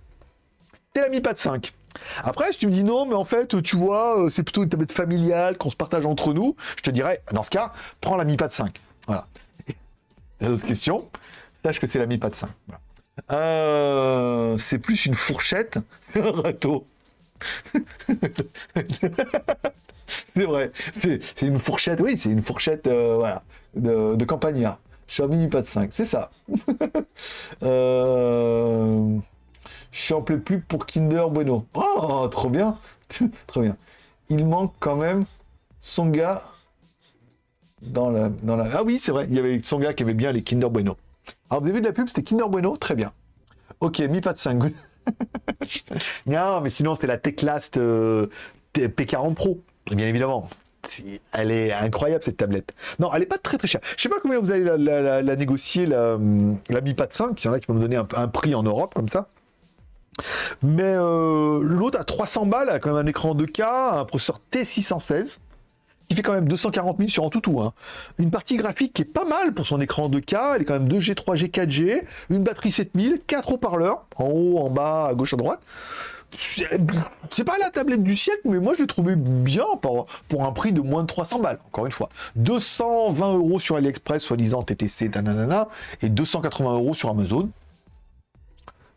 t'es la Mi Pad 5. Après, si tu me dis non, mais en fait, tu vois, euh, c'est plutôt une tablette familiale qu'on se partage entre nous, je te dirais, dans ce cas, prends la Mi Pad 5. Voilà. Autre question, sache que c'est la Mi Pad 5. Euh, c'est plus une fourchette, c'est un râteau. c'est vrai, c'est une fourchette, oui, c'est une fourchette euh, voilà, de, de. Xiaomi Mi Pad 5, c'est ça. euh... Je suis en plus pour Kinder Bueno. Oh, trop bien. trop bien. Il manque quand même son gars dans la. Ah oui, c'est vrai, il y avait son gars qui avait bien les Kinder Bueno. Avez vu de la pub, c'était Kinder Bueno, très bien. Ok, Mi Pad 5. non, mais sinon, c'était la Teclast euh, P40 Pro, bien évidemment. Elle est incroyable cette tablette. Non, elle est pas très très chère. Je sais pas combien vous allez la, négocier, la, Mi Pad 5. Il y en a qui vont me donner un, prix en Europe comme ça. Mais euh, l'autre à 300 balles, a quand même un écran 2K, un processeur T616, qui fait quand même 240 000 sur un toutou. Hein. Une partie graphique qui est pas mal pour son écran 2K, elle est quand même 2G, 3G, 4G, une batterie 7000, 4 haut-parleurs, en haut, en bas, à gauche, à droite. C'est pas la tablette du siècle, mais moi je l'ai trouvé bien pour, un prix de moins de 300 balles, encore une fois. 220 euros sur AliExpress, soi-disant TTC, nanana, et 280 euros sur Amazon.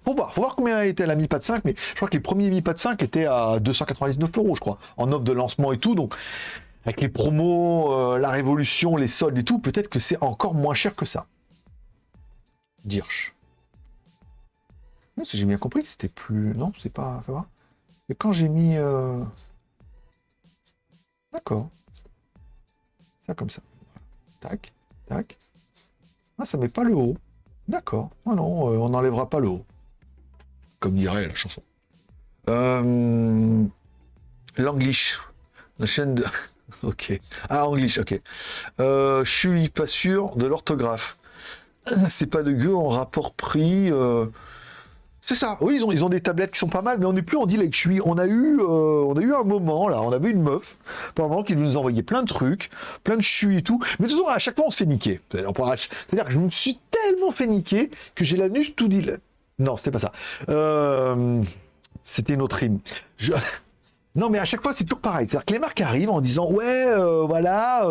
Faut voir, faut voir combien était la Mi Pad 5, mais je crois que les premiers Mi Pad 5 étaient à 299 euros, je crois, en offre de lancement et tout. Donc, avec les promos, euh, la révolution, les soldes et tout, peut-être que c'est encore moins cher que ça. Dirch. Non, j'ai bien compris que c'était plus. Non, c'est pas. Et quand j'ai mis. Euh, d'accord. Ça comme ça. Tac, tac. Ah, ça met pas le haut. D'accord. Ah non, euh, on n'enlèvera pas le haut comme dirait la chanson. Euh, L'Anglish, la chaîne de... ok. Ah, Anglish, ok. Euh, je suis pas sûr de l'orthographe. C'est pas de gueux en rapport prix. C'est ça. Oui, ils ont, des tablettes qui sont pas mal, mais on n'est plus en avec suis. On a eu, euh, on a eu un moment là, on avait une meuf pendant qui nous envoyait plein de trucs, plein de chui et tout. Mais toujours à chaque fois on se fait niquer. C'est-à-dire que je me suis tellement fait niquer que j'ai l'anus tout dit non, c'était pas ça. Euh, c'était une autre rime. Non, mais à chaque fois, c'est toujours pareil. C'est-à-dire que les marques arrivent en disant Ouais, euh, voilà,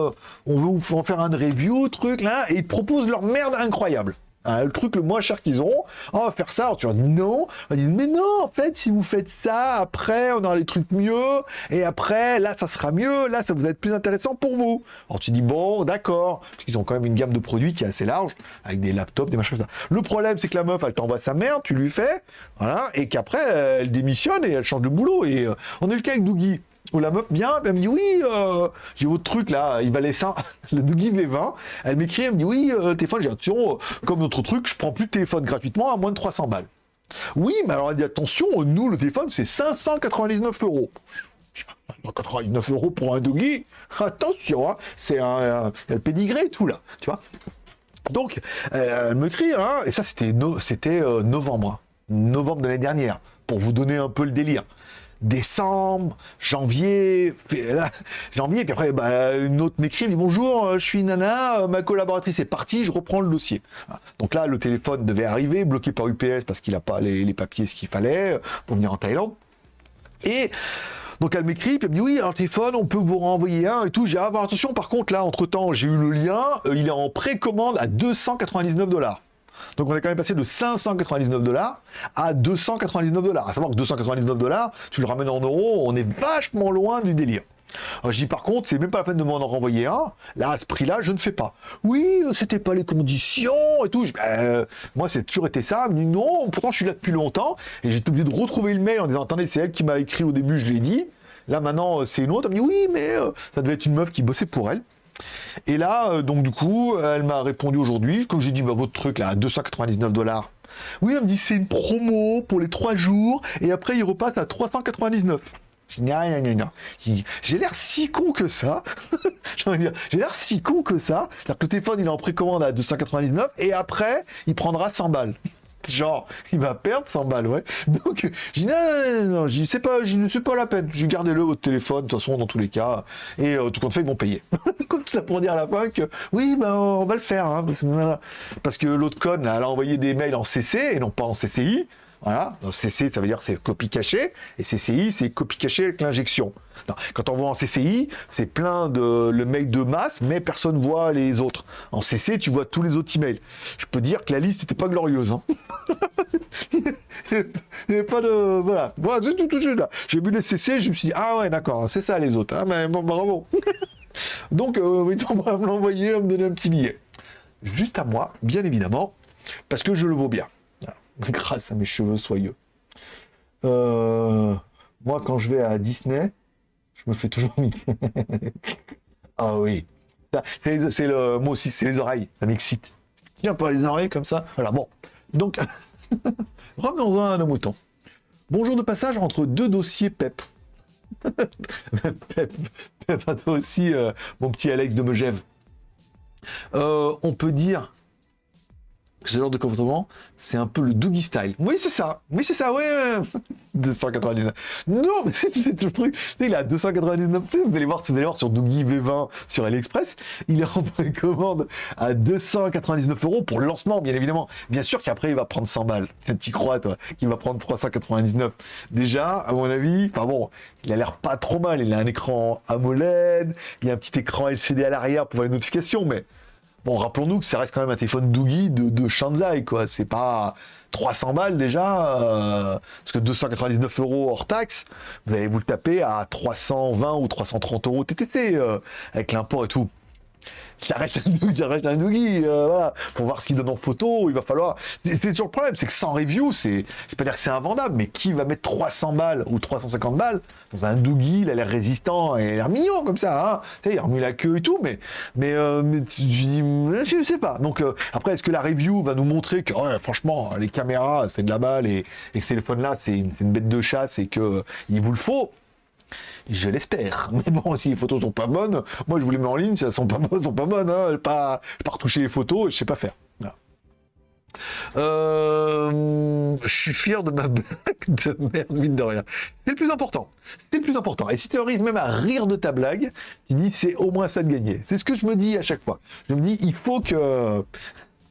on veut en faire un review, truc, là, et ils proposent leur merde incroyable. Hein, le truc le moins cher qu'ils ont, on va faire ça. Tu leur dis non. On dit mais non, en fait, si vous faites ça, après, on aura les trucs mieux. Et après, là, ça sera mieux. Là, ça vous être plus intéressant pour vous. Alors tu dis bon, d'accord. Parce qu'ils ont quand même une gamme de produits qui est assez large, avec des laptops, des machins comme ça. Le problème, c'est que la meuf, elle t'envoie sa merde, tu lui fais, voilà, et qu'après, elle démissionne et elle change de boulot. Et euh, on est le cas avec Dougie. Où la meuf vient, elle me dit oui, euh, j'ai votre truc là, il valait ça, le Dougie V20. Elle m'écrit, elle me dit oui, euh, téléphone, j'ai attention, euh, comme notre truc, je prends plus de téléphone gratuitement à moins de 300 balles. Oui, mais alors elle dit attention, nous le téléphone c'est 599 euros. 99 euros pour un Dougie, attention, hein, c'est un, pédigré tout là, tu vois. Donc, elle me crie, hein, et ça c'était novembre, novembre de l'année dernière, pour vous donner un peu le délire décembre, janvier, janvier, puis après, bah, une autre m'écrit, dit bonjour, euh, je suis Nana, euh, ma collaboratrice est partie, je reprends le dossier. Donc là, le téléphone devait arriver, bloqué par UPS parce qu'il n'a pas les, papiers, ce qu'il fallait euh, pour venir en Thaïlande. Et donc elle m'écrit, puis elle me dit oui, un téléphone, on peut vous renvoyer un et tout. J'ai ah, bah, attention, par contre là, entre temps, j'ai eu le lien, il est en précommande à 299 dollars. Donc on est quand même passé de 599 dollars à 299 dollars. À savoir que 299 dollars, tu le ramènes en euros, on est vachement loin du délire. Alors, je dis par contre, c'est même pas la peine de m'en renvoyer un. Là, à ce prix-là, je ne fais pas. Oui, c'était pas les conditions et tout. Ben, moi, c'est toujours été ça. Non, pourtant je suis là depuis longtemps. Et j'ai oublié de retrouver le mail en disant attendez, c'est elle qui m'a écrit au début, je l'ai dit. Là maintenant, c'est une autre. Elle me dit oui, mais euh, ça devait être une meuf qui bossait pour elle. Et là, euh, donc du coup, elle m'a répondu aujourd'hui, comme j'ai dit, bah, votre truc là, à 299 dollars. Oui, elle me dit c'est une promo pour les 3 jours, et après il repasse à 399. J'ai l'air si con que ça. J'ai l'air si con que ça. C'est-à-dire que le téléphone, il est en précommande à 299 et après, il prendra 100 balles. Genre, il va perdre 100 balles, ouais. Donc, j'ai dit, non, non, non, je sais pas, je ne sais pas la peine. J'ai gardé le au téléphone, de toute façon, dans tous les cas. Et euh, tout compte fait, ils vont payer. Comme ça pour dire à la fin que, oui, ben, on va le faire, hein, parce, que, l'autre conne, elle a envoyé des mails en CC et non pas en CCI Voilà. CC, ça veut dire c'est copie cachée, et CCI, c'est copie cachée avec l'injection. Quand on voit en CCI, c'est plein de le mail de masse, mais personne voit les autres. En CC, tu vois tous les autres emails. Je peux dire que la liste n'était pas glorieuse. Hein. Il n'y avait pas de... Voilà. Voilà, tout, tout, là. J'ai vu les CC, je me suis dit, ah ouais, d'accord, c'est ça les autres. Hein, mais bravo. Donc, euh, on va me l'envoyer, me donner un petit billet. Juste à moi, bien évidemment, parce que je le vaux bien grâce à mes cheveux soyeux. Euh, moi, quand je vais à Disney, je me fais toujours ah oui. C'est le, moi aussi, c'est les oreilles. Ça m'excite. Tiens, pas les oreilles comme ça. Voilà, bon. Donc, revenons à nos moutons. Bonjour de passage entre deux dossiers PEP. PEP, PEP, aussi, euh, mon petit Alex de Megève. Euh, on peut dire ce genre de comportement, c'est un peu le Doogie style. Oui, c'est ça. Oui, c'est ça, ouais. 299. Non, mais c'est tout le truc. Il à 299. Vous allez voir, vous allez voir sur Doogie V20 sur AliExpress, il est en précommande à 299 euros pour le lancement, bien évidemment. Bien sûr qu'après, il va prendre 100 balles. Cette petite croix, toi, qui va prendre 399. Déjà, à mon avis, enfin bon, il a l'air pas trop mal. Il a un écran AMOLED, il y a un petit écran LCD à l'arrière pour les notifications, mais Bon, rappelons-nous que ça reste quand même un téléphone Doogie de, de Shanzai, quoi. C'est pas 300 balles déjà, euh, parce que 299 euros hors taxe, vous allez vous le taper à 320 ou 330 euros TTC, euh, avec l'import et tout ça reste un, ça Noogie, euh, voilà. Pour voir ce qu'il donne en photo, il va falloir. C'est toujours le problème, c'est que sans review, c'est, je vais pas dire que c'est invendable, mais qui va mettre 300 balles ou 350 balles dans un Doogie, il a l'air résistant et il a l'air mignon comme ça, hein. Sais, il a remis la queue et tout, mais, mais, euh, mais je sais pas. Donc, euh, après, est-ce que la review va nous montrer que, franchement, les caméras, c'est de la balle et, et ce téléphone-là, c'est une, une, bête de chasse et que il vous le faut? Je l'espère. Mais bon, si les photos sont pas bonnes, moi je vous les mets en ligne, si elles sont pas bonnes, elles sont pas bonnes. Hein. Pas, pas les photos, je sais pas faire. Euh, je suis fier de ma blague de merde, mine de rien. C'est le plus important. C'est le plus important. Et si tu arrives même à rire de ta blague, tu dis c'est au moins ça de gagner. C'est ce que je me dis à chaque fois. Je me dis il faut que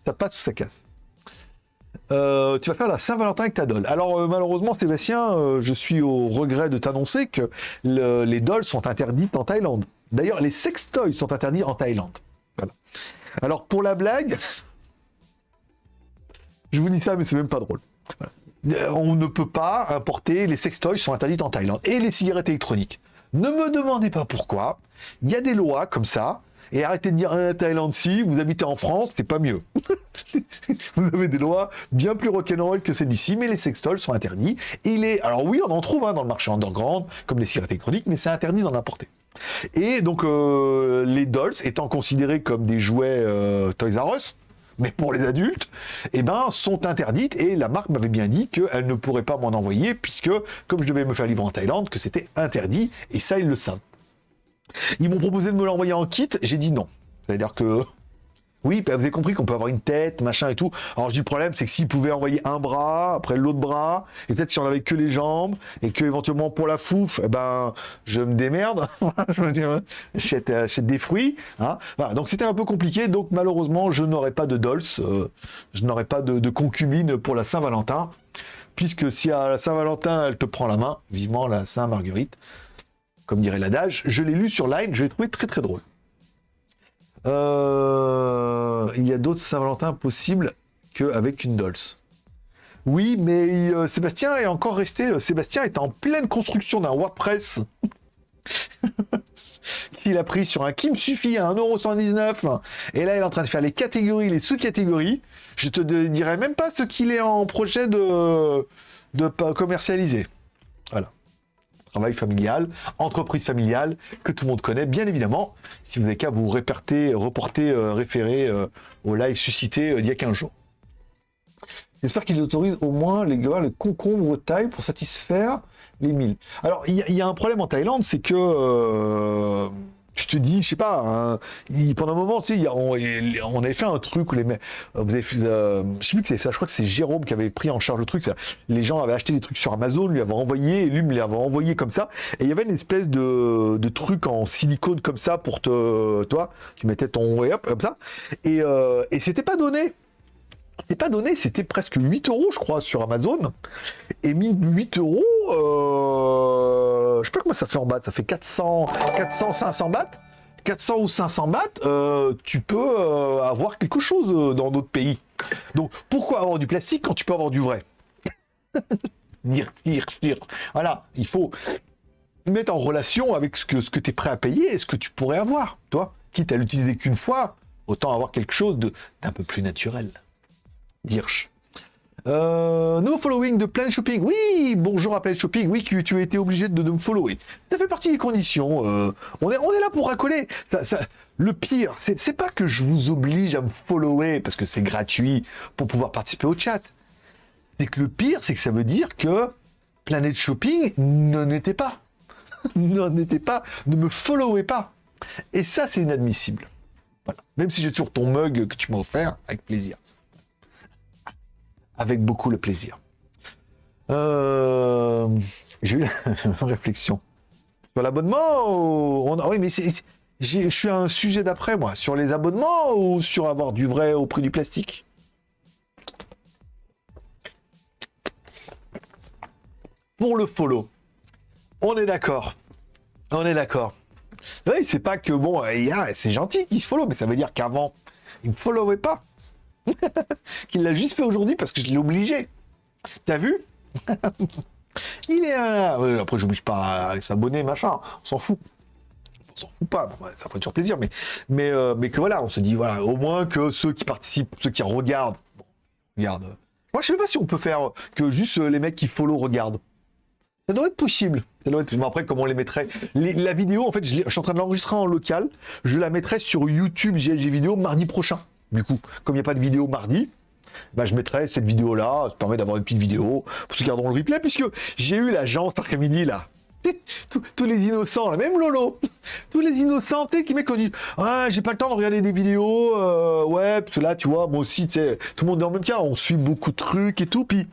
ça passe ou ça casse. Euh, tu vas faire la Saint-Valentin avec ta doll. Alors euh, malheureusement Sébastien, euh, je suis au regret de t'annoncer que les dolls sont interdites en Thaïlande. D'ailleurs, les sextoys sont interdits en Thaïlande. Alors pour la blague, je vous dis ça, mais c'est même pas drôle. On ne peut pas importer, les sextoys sont interdits en Thaïlande. Et les cigarettes électroniques. Ne me demandez pas pourquoi. Il y a des lois comme ça. Et arrêtez de dire ah, Thaïlande si, vous habitez en France, c'est pas mieux. vous avez des lois bien plus rock'n'roll que celles d'ici, mais les sextoys sont interdits. Il est, alors oui, on en trouve hein, dans le marché underground, comme les cigarettes électroniques, mais c'est interdit d'en importer. Et donc euh, les dolls étant considérés comme des jouets euh, Toys R Us, mais pour les adultes, eh ben, sont interdites et la marque m'avait bien dit qu'elle ne pourrait pas m'en envoyer puisque, comme je devais me faire livrer en Thaïlande, que c'était interdit et ça, ils le savent. Ils m'ont proposé de me l'envoyer en kit, j'ai dit non. C'est-à-dire que oui, vous avez compris qu'on peut avoir une tête, machin et tout. Alors je dis le problème, c'est que s'ils pouvaient envoyer un bras, après l'autre bras, et peut-être si on avait que les jambes, et que éventuellement pour la fouf, eh ben je me démerde, je me dis, j'achète, des fruits. Hein. Voilà, donc c'était un peu compliqué, donc malheureusement je n'aurai pas de dolls, euh, je n'aurai pas de concubine pour la Saint-Valentin, puisque si à la Saint-Valentin elle te prend la main, vivement la Saint-Marguerite, comme dirait l'adage. Je l'ai lu sur Line, je l'ai trouvé très très drôle. Euh, il y a d'autres Saint-Valentin possibles qu'avec une Dolce. Oui, mais euh, Sébastien est encore resté. Euh, Sébastien est en pleine construction d'un WordPress qu'il a pris sur un qui me suffit à 1,119€. Et là, il est en train de faire les catégories, les sous-catégories. Je te dirai même pas ce qu'il est en projet de, de commercialiser. Voilà travail familial, entreprise familiale, que tout le monde connaît, bien évidemment, si vous n'avez qu'à vous réperter, reporter, euh, référer euh, au live suscité euh, il y a 15 jours. J'espère qu'ils autorisent au moins les gars, les concombres taille pour satisfaire les 1000. Alors, il y, a un problème en Thaïlande, c'est que je te dis, je sais pas, hein, pendant un moment, tu on, on, avait fait un truc où les mecs, vous avez fait, euh, je sais plus que c'est ça, je crois que c'est Jérôme qui avait pris en charge le truc. Les gens avaient acheté des trucs sur Amazon, lui avait envoyé, lui me l'avait envoyé comme ça. Et il y avait une espèce de, truc en silicone comme ça pour te, toi, tu mettais ton et hop, comme ça. Et, euh, et c'était pas donné. c'est pas donné, c'était presque 8 euros, je crois, sur Amazon. Et 8 euros, euh, je sais pas comment ça fait en bahts, ça fait 400, 400, 500 bahts. 400 ou 500 bahts, euh, tu peux euh, avoir quelque chose dans d'autres pays. Donc, pourquoi avoir du plastique quand tu peux avoir du vrai? Dire, dire, dire. Voilà, il faut mettre en relation avec ce que, ce que tu es prêt à payer et ce que tu pourrais avoir, toi. Quitte à l'utiliser qu'une fois, autant avoir quelque chose d'un peu plus naturel. Dirch. Euh, no following de Planet Shopping. Oui, bonjour à Planet Shopping. Oui, tu, as été obligé de, me follower. Ça fait partie des conditions. Euh, on, est, là pour racoler. le pire, c'est pas que je vous oblige à me follower parce que c'est gratuit pour pouvoir participer au chat. C'est que le pire, c'est que ça veut dire que Planet Shopping n'en était pas. n'en était pas. Ne me followez pas. Et ça, c'est inadmissible. Voilà. Même si j'ai toujours ton mug que tu m'as offert, avec plaisir avec beaucoup le plaisir. Euh, j'ai eu une réflexion. Sur l'abonnement, on... oui, mais je suis un sujet d'après, moi. Sur les abonnements ou sur avoir du vrai au prix du plastique? Pour le follow, on est d'accord. On est d'accord. Oui, c'est pas que, bon, c'est gentil qu'il se follow, mais ça veut dire qu'avant, il ne followait pas. qu'il l'a juste fait aujourd'hui parce que je l'ai obligé. T'as vu Il est un... après, j'oblige pas à s'abonner, machin. On s'en fout. On s'en fout pas. ça ferait toujours plaisir, mais, mais, euh, mais que voilà, on se dit, voilà, au moins que ceux qui participent, ceux qui regardent, bon, regardent. Moi, je sais pas si on peut faire que juste les mecs qui follow regardent. Ça doit être possible. Ça doit être... après, comment on les mettrait? La vidéo, en fait, je, je, suis en train de l'enregistrer en local. Je la mettrai sur YouTube GLG Vidéo mardi prochain. Du coup, comme il n'y a pas de vidéo mardi, bah, je mettrai cette vidéo-là, ça permet d'avoir une petite vidéo pour ceux qui le replay, puisque j'ai eu l'agence cet après-midi, là. Tous, les innocents, là, même Lolo, tous les innocents, qui dit Ah, j'ai pas le temps de regarder des vidéos, euh, ouais, parce tu vois, moi aussi, tu tout le monde est en même cas, on suit beaucoup de trucs et tout, puis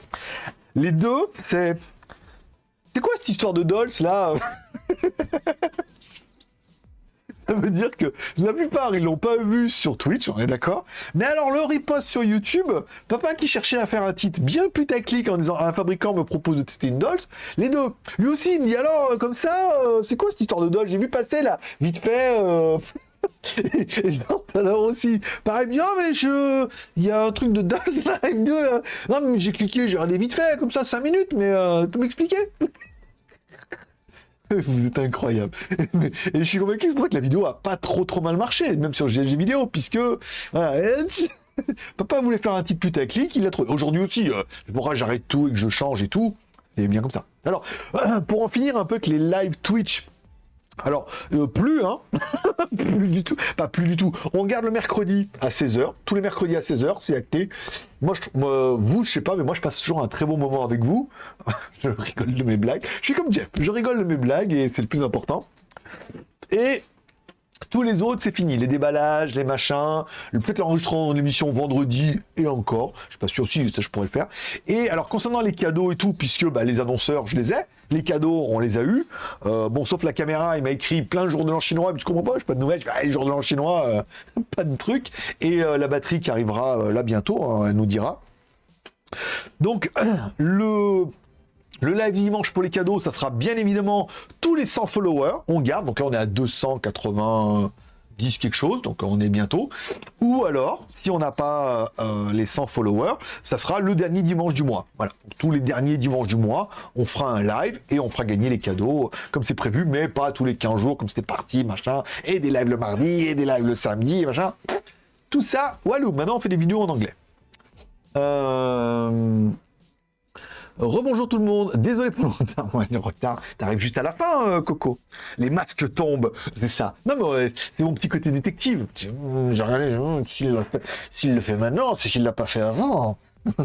les deux, c'est. C'est quoi cette histoire de Dolls, là? Ça veut dire que la plupart, ils l'ont pas vu sur Twitch, on est d'accord. Mais alors, le repost sur YouTube, papa qui cherchait à faire un titre bien putaclic en disant un fabricant me propose de tester une Dolls, les deux. Lui aussi, il dit alors, comme ça, euh, c'est quoi cette histoire de Dolls? J'ai vu passer là, vite fait. Euh... alors aussi, pareil bien, mais je, il y a un truc de Dolls Live 2. Hein. Non, mais j'ai cliqué, j'ai regardé vite fait, comme ça, 5 minutes, mais euh, tu m'expliquer Vous êtes incroyable. Et je suis convaincu que la vidéo a pas trop trop mal marché, même sur GLG vidéo, puisque papa voulait faire un petit putaclic, il a trouvé. Aujourd'hui aussi, euh, pourquoi j'arrête tout et que je change et tout, c'est bien comme ça. Alors, pour en finir un peu que les live Twitch alors, euh, plus, hein Plus du tout. Pas plus du tout. On garde le mercredi à 16h. Tous les mercredis à 16h, c'est acté. Moi, je, vous, je sais pas, mais moi, je passe toujours un très bon moment avec vous. je rigole de mes blagues. Je suis comme Jeff. Je rigole de mes blagues et c'est le plus important. Et tous les autres, c'est fini. Les déballages, les machins, peut-être l'enregistrement de l'émission vendredi et encore. Je suis pas sûr si ça je pourrais le faire. Et alors concernant les cadeaux et tout, puisque bah, les annonceurs, je les ai. Les cadeaux, on les a eus. Euh, bon, sauf la caméra, il m'a écrit plein de jours de l'an chinois, mais je comprends pas, je pas de nouvelles. Je les jours de l'an chinois, euh, pas de truc. Et euh, la batterie qui arrivera là bientôt, hein, elle nous dira. Donc, le le live dimanche pour les cadeaux, ça sera bien évidemment tous les 100 followers. On garde, donc là on est à 290 quelque chose, donc on est bientôt. Ou alors, si on n'a pas euh, les 100 followers, ça sera le dernier dimanche du mois. Voilà, tous les derniers dimanches du mois, on fera un live et on fera gagner les cadeaux comme c'est prévu, mais pas tous les 15 jours comme c'était parti, machin. Et des lives le mardi, et des lives le samedi, machin. Tout ça, walou, maintenant on fait des vidéos en anglais. Euh... Rebonjour tout le monde, désolé pour le retard, t'arrives juste à la fin, euh, Coco. Les masques tombent, c'est ça. Non mais c'est mon petit côté détective. J'ai rien s'il le, fait maintenant, c'est qu'il l'a pas fait avant.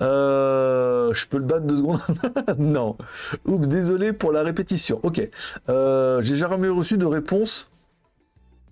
Euh, je peux le battre deux secondes? Non. Oups, désolé pour la répétition. Ok. Euh, j'ai jamais reçu de réponse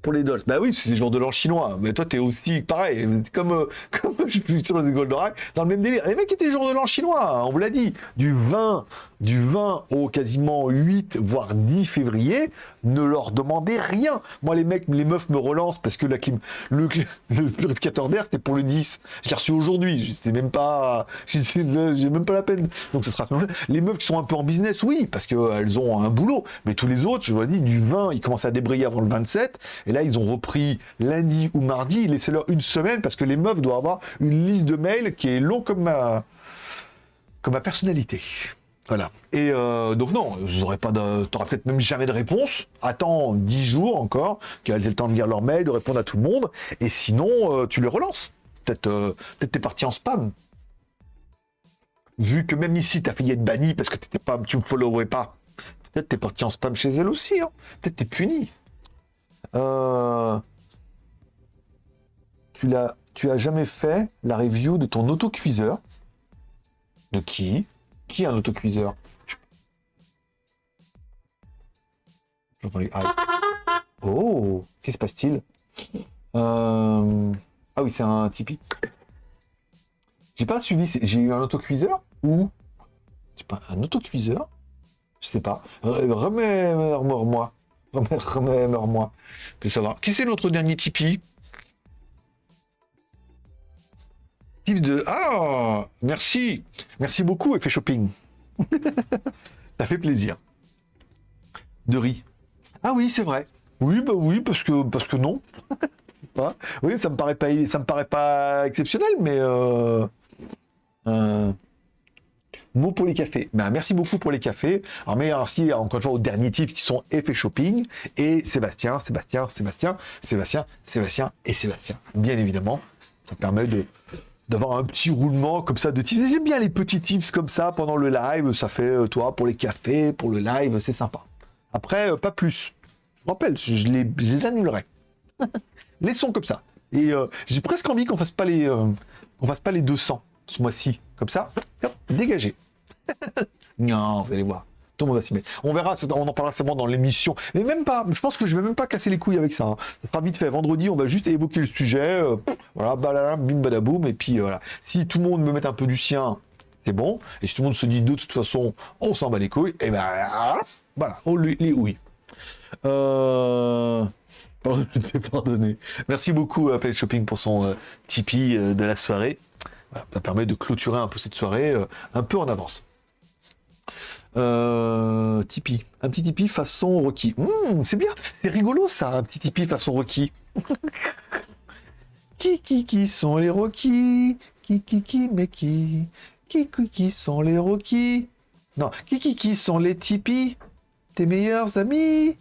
pour les dolls. Bah oui, c'est le jour de l'an chinois. Mais toi, t'es aussi pareil. Comme, euh, comme je suis sur le Goldorak, dans le même délire. Les mecs étaient jour de l'an chinois, hein, on vous l'a dit. Du 20, du 20 au quasiment 8, voire 10 février, ne leur demandez rien. Moi, les mecs, les meufs me relancent parce que la clim, le, le purificateur d'air, c'était pour le 10. J'ai reçu aujourd'hui. C'est même pas, j'ai même pas la peine. Donc, ça sera Les meufs qui sont un peu en business, oui, parce qu'elles ont un boulot. Mais tous les autres, je vous l'ai dit, du 20, ils commencent à débrayer avant le 27. Et là, ils ont repris lundi ou mardi. Laissez-leur une semaine parce que les meufs doivent avoir une liste de mails qui est long comme ma, comme ma personnalité. Voilà. Et euh, donc non, n'aurais pas peut-être même jamais de réponse. Attends 10 jours encore, qu'elles aient le temps de lire leur mail, de répondre à tout le monde. Et sinon, euh, tu les relances. Peut-être euh, peut-être t'es parti en spam. Vu que même ici, ta fille est bannie parce que t'étais pas, tu me followais pas. Peut-être t'es parti en spam chez elle aussi. Hein. Peut-être t'es puni. Euh, tu l'as, tu as jamais fait la review de ton autocuiseur De qui? Qui a un autocuiseur? Oh, qu'est-ce qui se passe-t-il? Euh, Ah oui, c'est un Tipeee. J'ai pas suivi. J'ai eu un autocuiseur ou c'est pas un autocuiseur? Je sais pas. Remets-moi. Remets-moi. Que savoir. Qui c'est notre dernier Tipeee? Type de. Ah Merci Merci beaucoup, Effet Shopping. Ça fait plaisir. De riz. Ah oui, c'est vrai. Oui, bah oui, parce que parce que non. oui, ça me paraît pas ça me paraît pas exceptionnel, mais euh, euh, mot pour les cafés. Ben, merci beaucoup pour les cafés. Alors, merci encore une fois aux derniers types qui sont Effet Shopping et Sébastien, Sébastien, Sébastien, Sébastien, Sébastien et Sébastien. Bien évidemment, ça permet de d'avoir un petit roulement comme ça de tips. J'aime bien les petits tips comme ça pendant le live. Ça fait, euh, toi, pour les cafés, pour le live, c'est sympa. Après, euh, pas plus. Je rappelle, je les, je les annulerai. Laissons comme ça. Et euh, j'ai presque envie qu'on fasse pas les, fasse pas les 200 ce mois-ci. Comme ça, hop, dégagé. non, vous allez voir. Tout le monde va s'y mettre. On verra, on en parlera seulement dans l'émission. Mais même pas, je pense que je vais même pas casser les couilles avec ça. Hein. Sera vite fait. Vendredi, on va juste évoquer le sujet. Euh, voilà, balala, bim badaboum. Et puis euh, voilà. Si tout le monde me met un peu du sien, c'est bon. Et si tout le monde se dit de toute façon, on s'en bat les couilles, et ben voilà, on les, oui. Euh... Te pardonner. Merci beaucoup à Play Shopping pour son Tipeee de la soirée. Ça permet de clôturer un peu cette soirée un peu en avance. Euh, Tipeee. Un petit Tipeee façon Rocky. Hmm, c'est bien, c'est rigolo ça, un petit Tipeee façon Rocky. qui, qui, sont les Rocky? Qui, qui, qui, mais qui? Qui, qui, qui sont les Rocky? Non, qui, qui, qui sont les Tipeee? Tes meilleurs amis?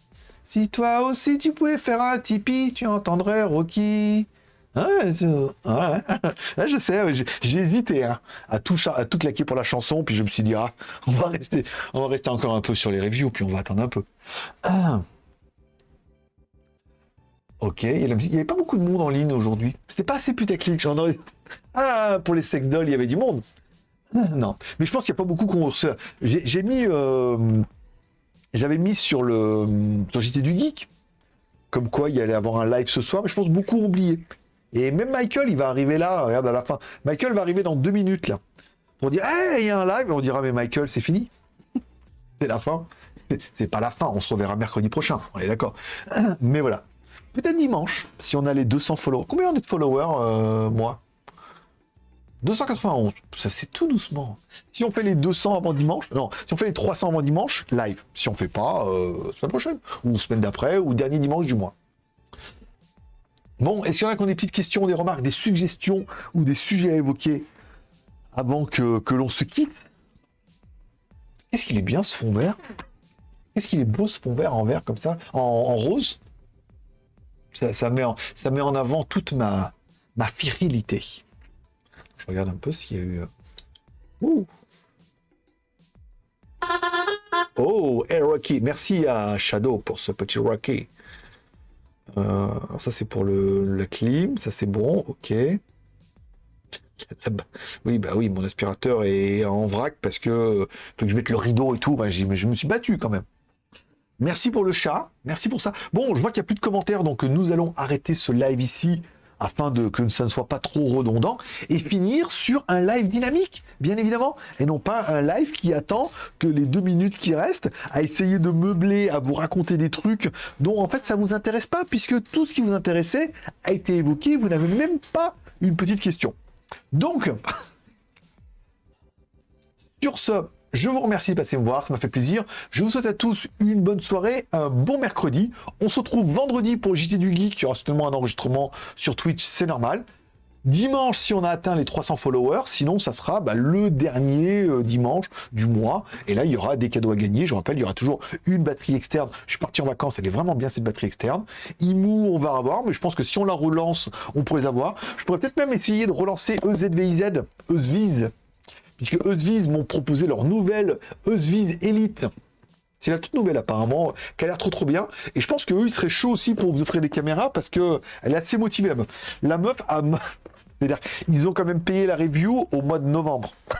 Si toi aussi tu pouvais faire un Tipeee, tu entendrais Rocky. Ouais, je sais, j'ai hésité hein, à, tout, à claquer pour la chanson, puis je me suis dit, ah, on va rester, on va rester encore un peu sur les reviews, puis on va attendre un peu. Ah. Ok, il n'y avait pas beaucoup de monde en ligne aujourd'hui. C'était pas assez putaclic, j'en aurais... Ah, pour les sex il y avait du monde. Non, mais je pense qu'il n'y a pas beaucoup qu'on... J'ai. Euh, j'avais mis sur le... Sur du Geek, comme quoi il allait avoir un live ce soir, mais je pense beaucoup oublié. Et même Michael, il va arriver là, regarde à la fin. Michael va arriver dans deux minutes là. Pour dire, hey, il y a un live, on dira, mais Michael, c'est fini. c'est la fin. C'est pas la fin, on se reverra mercredi prochain, on est d'accord. Mais voilà. Peut-être dimanche, si on a les 200 followers. Combien on est de followers, euh, moi? 291. Ça, c'est tout doucement. Si on fait les 200 avant dimanche, non, si on fait les 300 avant dimanche, live. Si on fait pas, euh, semaine prochaine, ou semaine d'après, ou dernier dimanche du mois. Bon, est-ce qu'il y en a qui ont des petites questions, des remarques, des suggestions ou des sujets à évoquer avant que, l'on se quitte? Est-ce qu'il est bien ce fond vert? Est-ce qu'il est beau ce fond vert en vert comme ça, en, rose? Ça, met en, avant toute ma, ma virilité. Je regarde un peu s'il y a eu... Euh, ouh Oh, hey Rocky, merci à Shadow pour ce petit Rocky. Euh, ça c'est pour le, la clim, ça c'est bon, ok. Oui, bah oui, mon aspirateur est en vrac parce que faut que je mette le rideau et tout. Bah, je me suis battu quand même. Merci pour le chat. Merci pour ça. Bon, je vois qu'il n'y a plus de commentaires, donc nous allons arrêter ce live ici afin de que ça ne soit pas trop redondant, et finir sur un live dynamique, bien évidemment, et non pas un live qui attend que les deux minutes qui restent à essayer de meubler, à vous raconter des trucs dont en fait ça vous intéresse pas, puisque tout ce qui vous intéressait a été évoqué, vous n'avez même pas une petite question. Donc, sur ce, je vous remercie de passer me voir, ça m'a fait plaisir. Je vous souhaite à tous une bonne soirée, un bon mercredi. On se retrouve vendredi pour JT du Geek. Il y aura certainement un enregistrement sur Twitch, c'est normal. Dimanche, si on a atteint les 300 followers, sinon ça sera bah, le dernier euh, dimanche du mois. Et là, il y aura des cadeaux à gagner. Je rappelle, il y aura toujours une batterie externe. Je suis parti en vacances, elle est vraiment bien cette batterie externe. IMU, on va avoir, mais je pense que si on la relance, on pourrait les avoir. Je pourrais peut-être même essayer de relancer EZVIZ, EZVIZ, puisque Eusviz m'ont proposé leur nouvelle Eusviz Elite. C'est la toute nouvelle apparemment, qui a l'air trop trop bien. Et je pense qu'eux, ils seraient chauds aussi pour vous offrir des caméras parce que elle est assez motivée la meuf. La meuf a... C'est-à-dire, ils ont quand même payé la review au mois de novembre.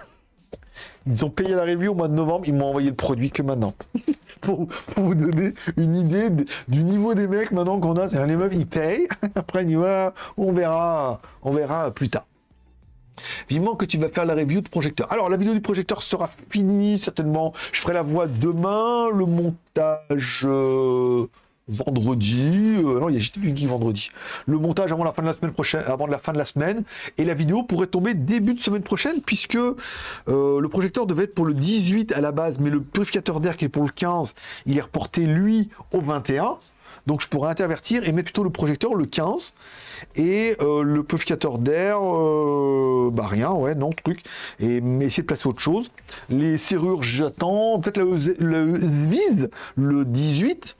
Ils ont payé la review au mois de novembre, ils m'ont envoyé le produit que maintenant. pour, vous donner une idée du niveau des mecs maintenant qu'on a. C'est les meufs, ils payent. Après, on verra, on verra plus tard. Vivement que tu vas faire la review de projecteur. Alors, la vidéo du projecteur sera finie, certainement. Je ferai la voix demain, le montage euh, vendredi. Euh, non, il y a JT du vendredi. Le montage avant la fin de la semaine prochaine, avant la fin de la semaine. Et la vidéo pourrait tomber début de semaine prochaine, puisque euh, le projecteur devait être pour le 18 à la base, mais le purificateur d'air qui est pour le 15, il est reporté, lui, au 21. Donc je pourrais intervertir et mettre plutôt le projecteur le 15 et euh, le purificateur d'air, euh, bah rien, ouais, non, truc. Et mais essayer de placer autre chose. Les serrures, j'attends. Peut-être le, vide, le 18.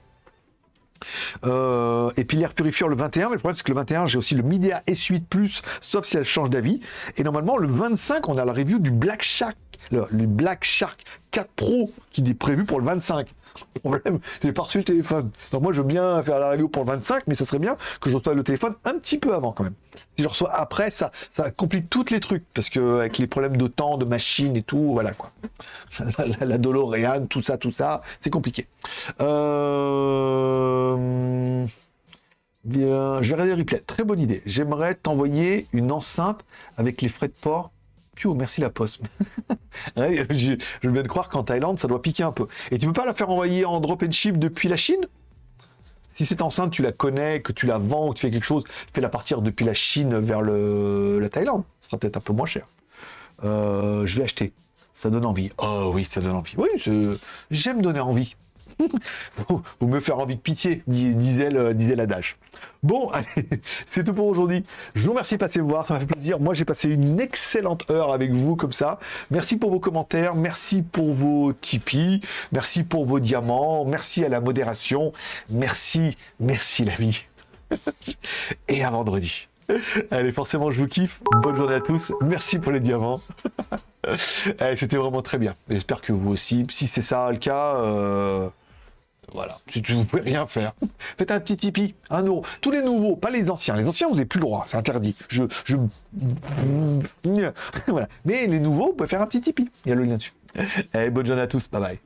Euh, et puis l'air purifieur le 21, mais le problème c'est que le 21 j'ai aussi le Midea S8 Plus, sauf si elle change d'avis. Et normalement le 25 on a la review du Black Shark, le, Black Shark 4 Pro qui est prévu pour le 25 problème, j'ai pas reçu le téléphone. Donc moi, je veux bien faire la review pour le 25, mais ça serait bien que je reçoive le téléphone un petit peu avant quand même. Si je reçois après, ça, complique tous les trucs, parce que avec les problèmes de temps, de machine et tout, voilà quoi. La, la tout ça, tout ça, c'est compliqué. Euh... Bien, je vais regarder le replay. Très bonne idée. J'aimerais t'envoyer une enceinte avec les frais de port merci la poste. je, viens de croire qu'en Thaïlande, ça doit piquer un peu. Et tu peux pas la faire envoyer en drop and ship depuis la Chine? Si cette enceinte, tu la connais, que tu la vends ou tu fais quelque chose, fais-la partir depuis la Chine vers la Thaïlande. Ce sera peut-être un peu moins cher. Euh, je vais acheter. Ça donne envie. Oh oui, ça donne envie. Oui, j'aime donner envie. Vous me faire envie de pitié, disait l'adage. Bon, allez, c'est tout pour aujourd'hui. Je vous remercie de passer me voir, ça m'a fait plaisir. Moi, j'ai passé une excellente heure avec vous comme ça. Merci pour vos commentaires, merci pour vos Tipeee, merci pour vos diamants, merci à la modération, merci, merci la vie. Et à vendredi. Allez, forcément, je vous kiffe. Bonne journée à tous. Merci pour les diamants. C'était vraiment très bien. J'espère que vous aussi. Si c'est ça le cas, euh, voilà. Si tu, vous pouvez rien faire, faites un petit Tipeee, un euro. Tous les nouveaux, pas les anciens. Les anciens, vous n'avez plus le droit, c'est interdit. Je, je... voilà. Mais les nouveaux, vous pouvez faire un petit Tipeee. Il y a le lien dessus. Allez, bonne journée à tous. Bye bye.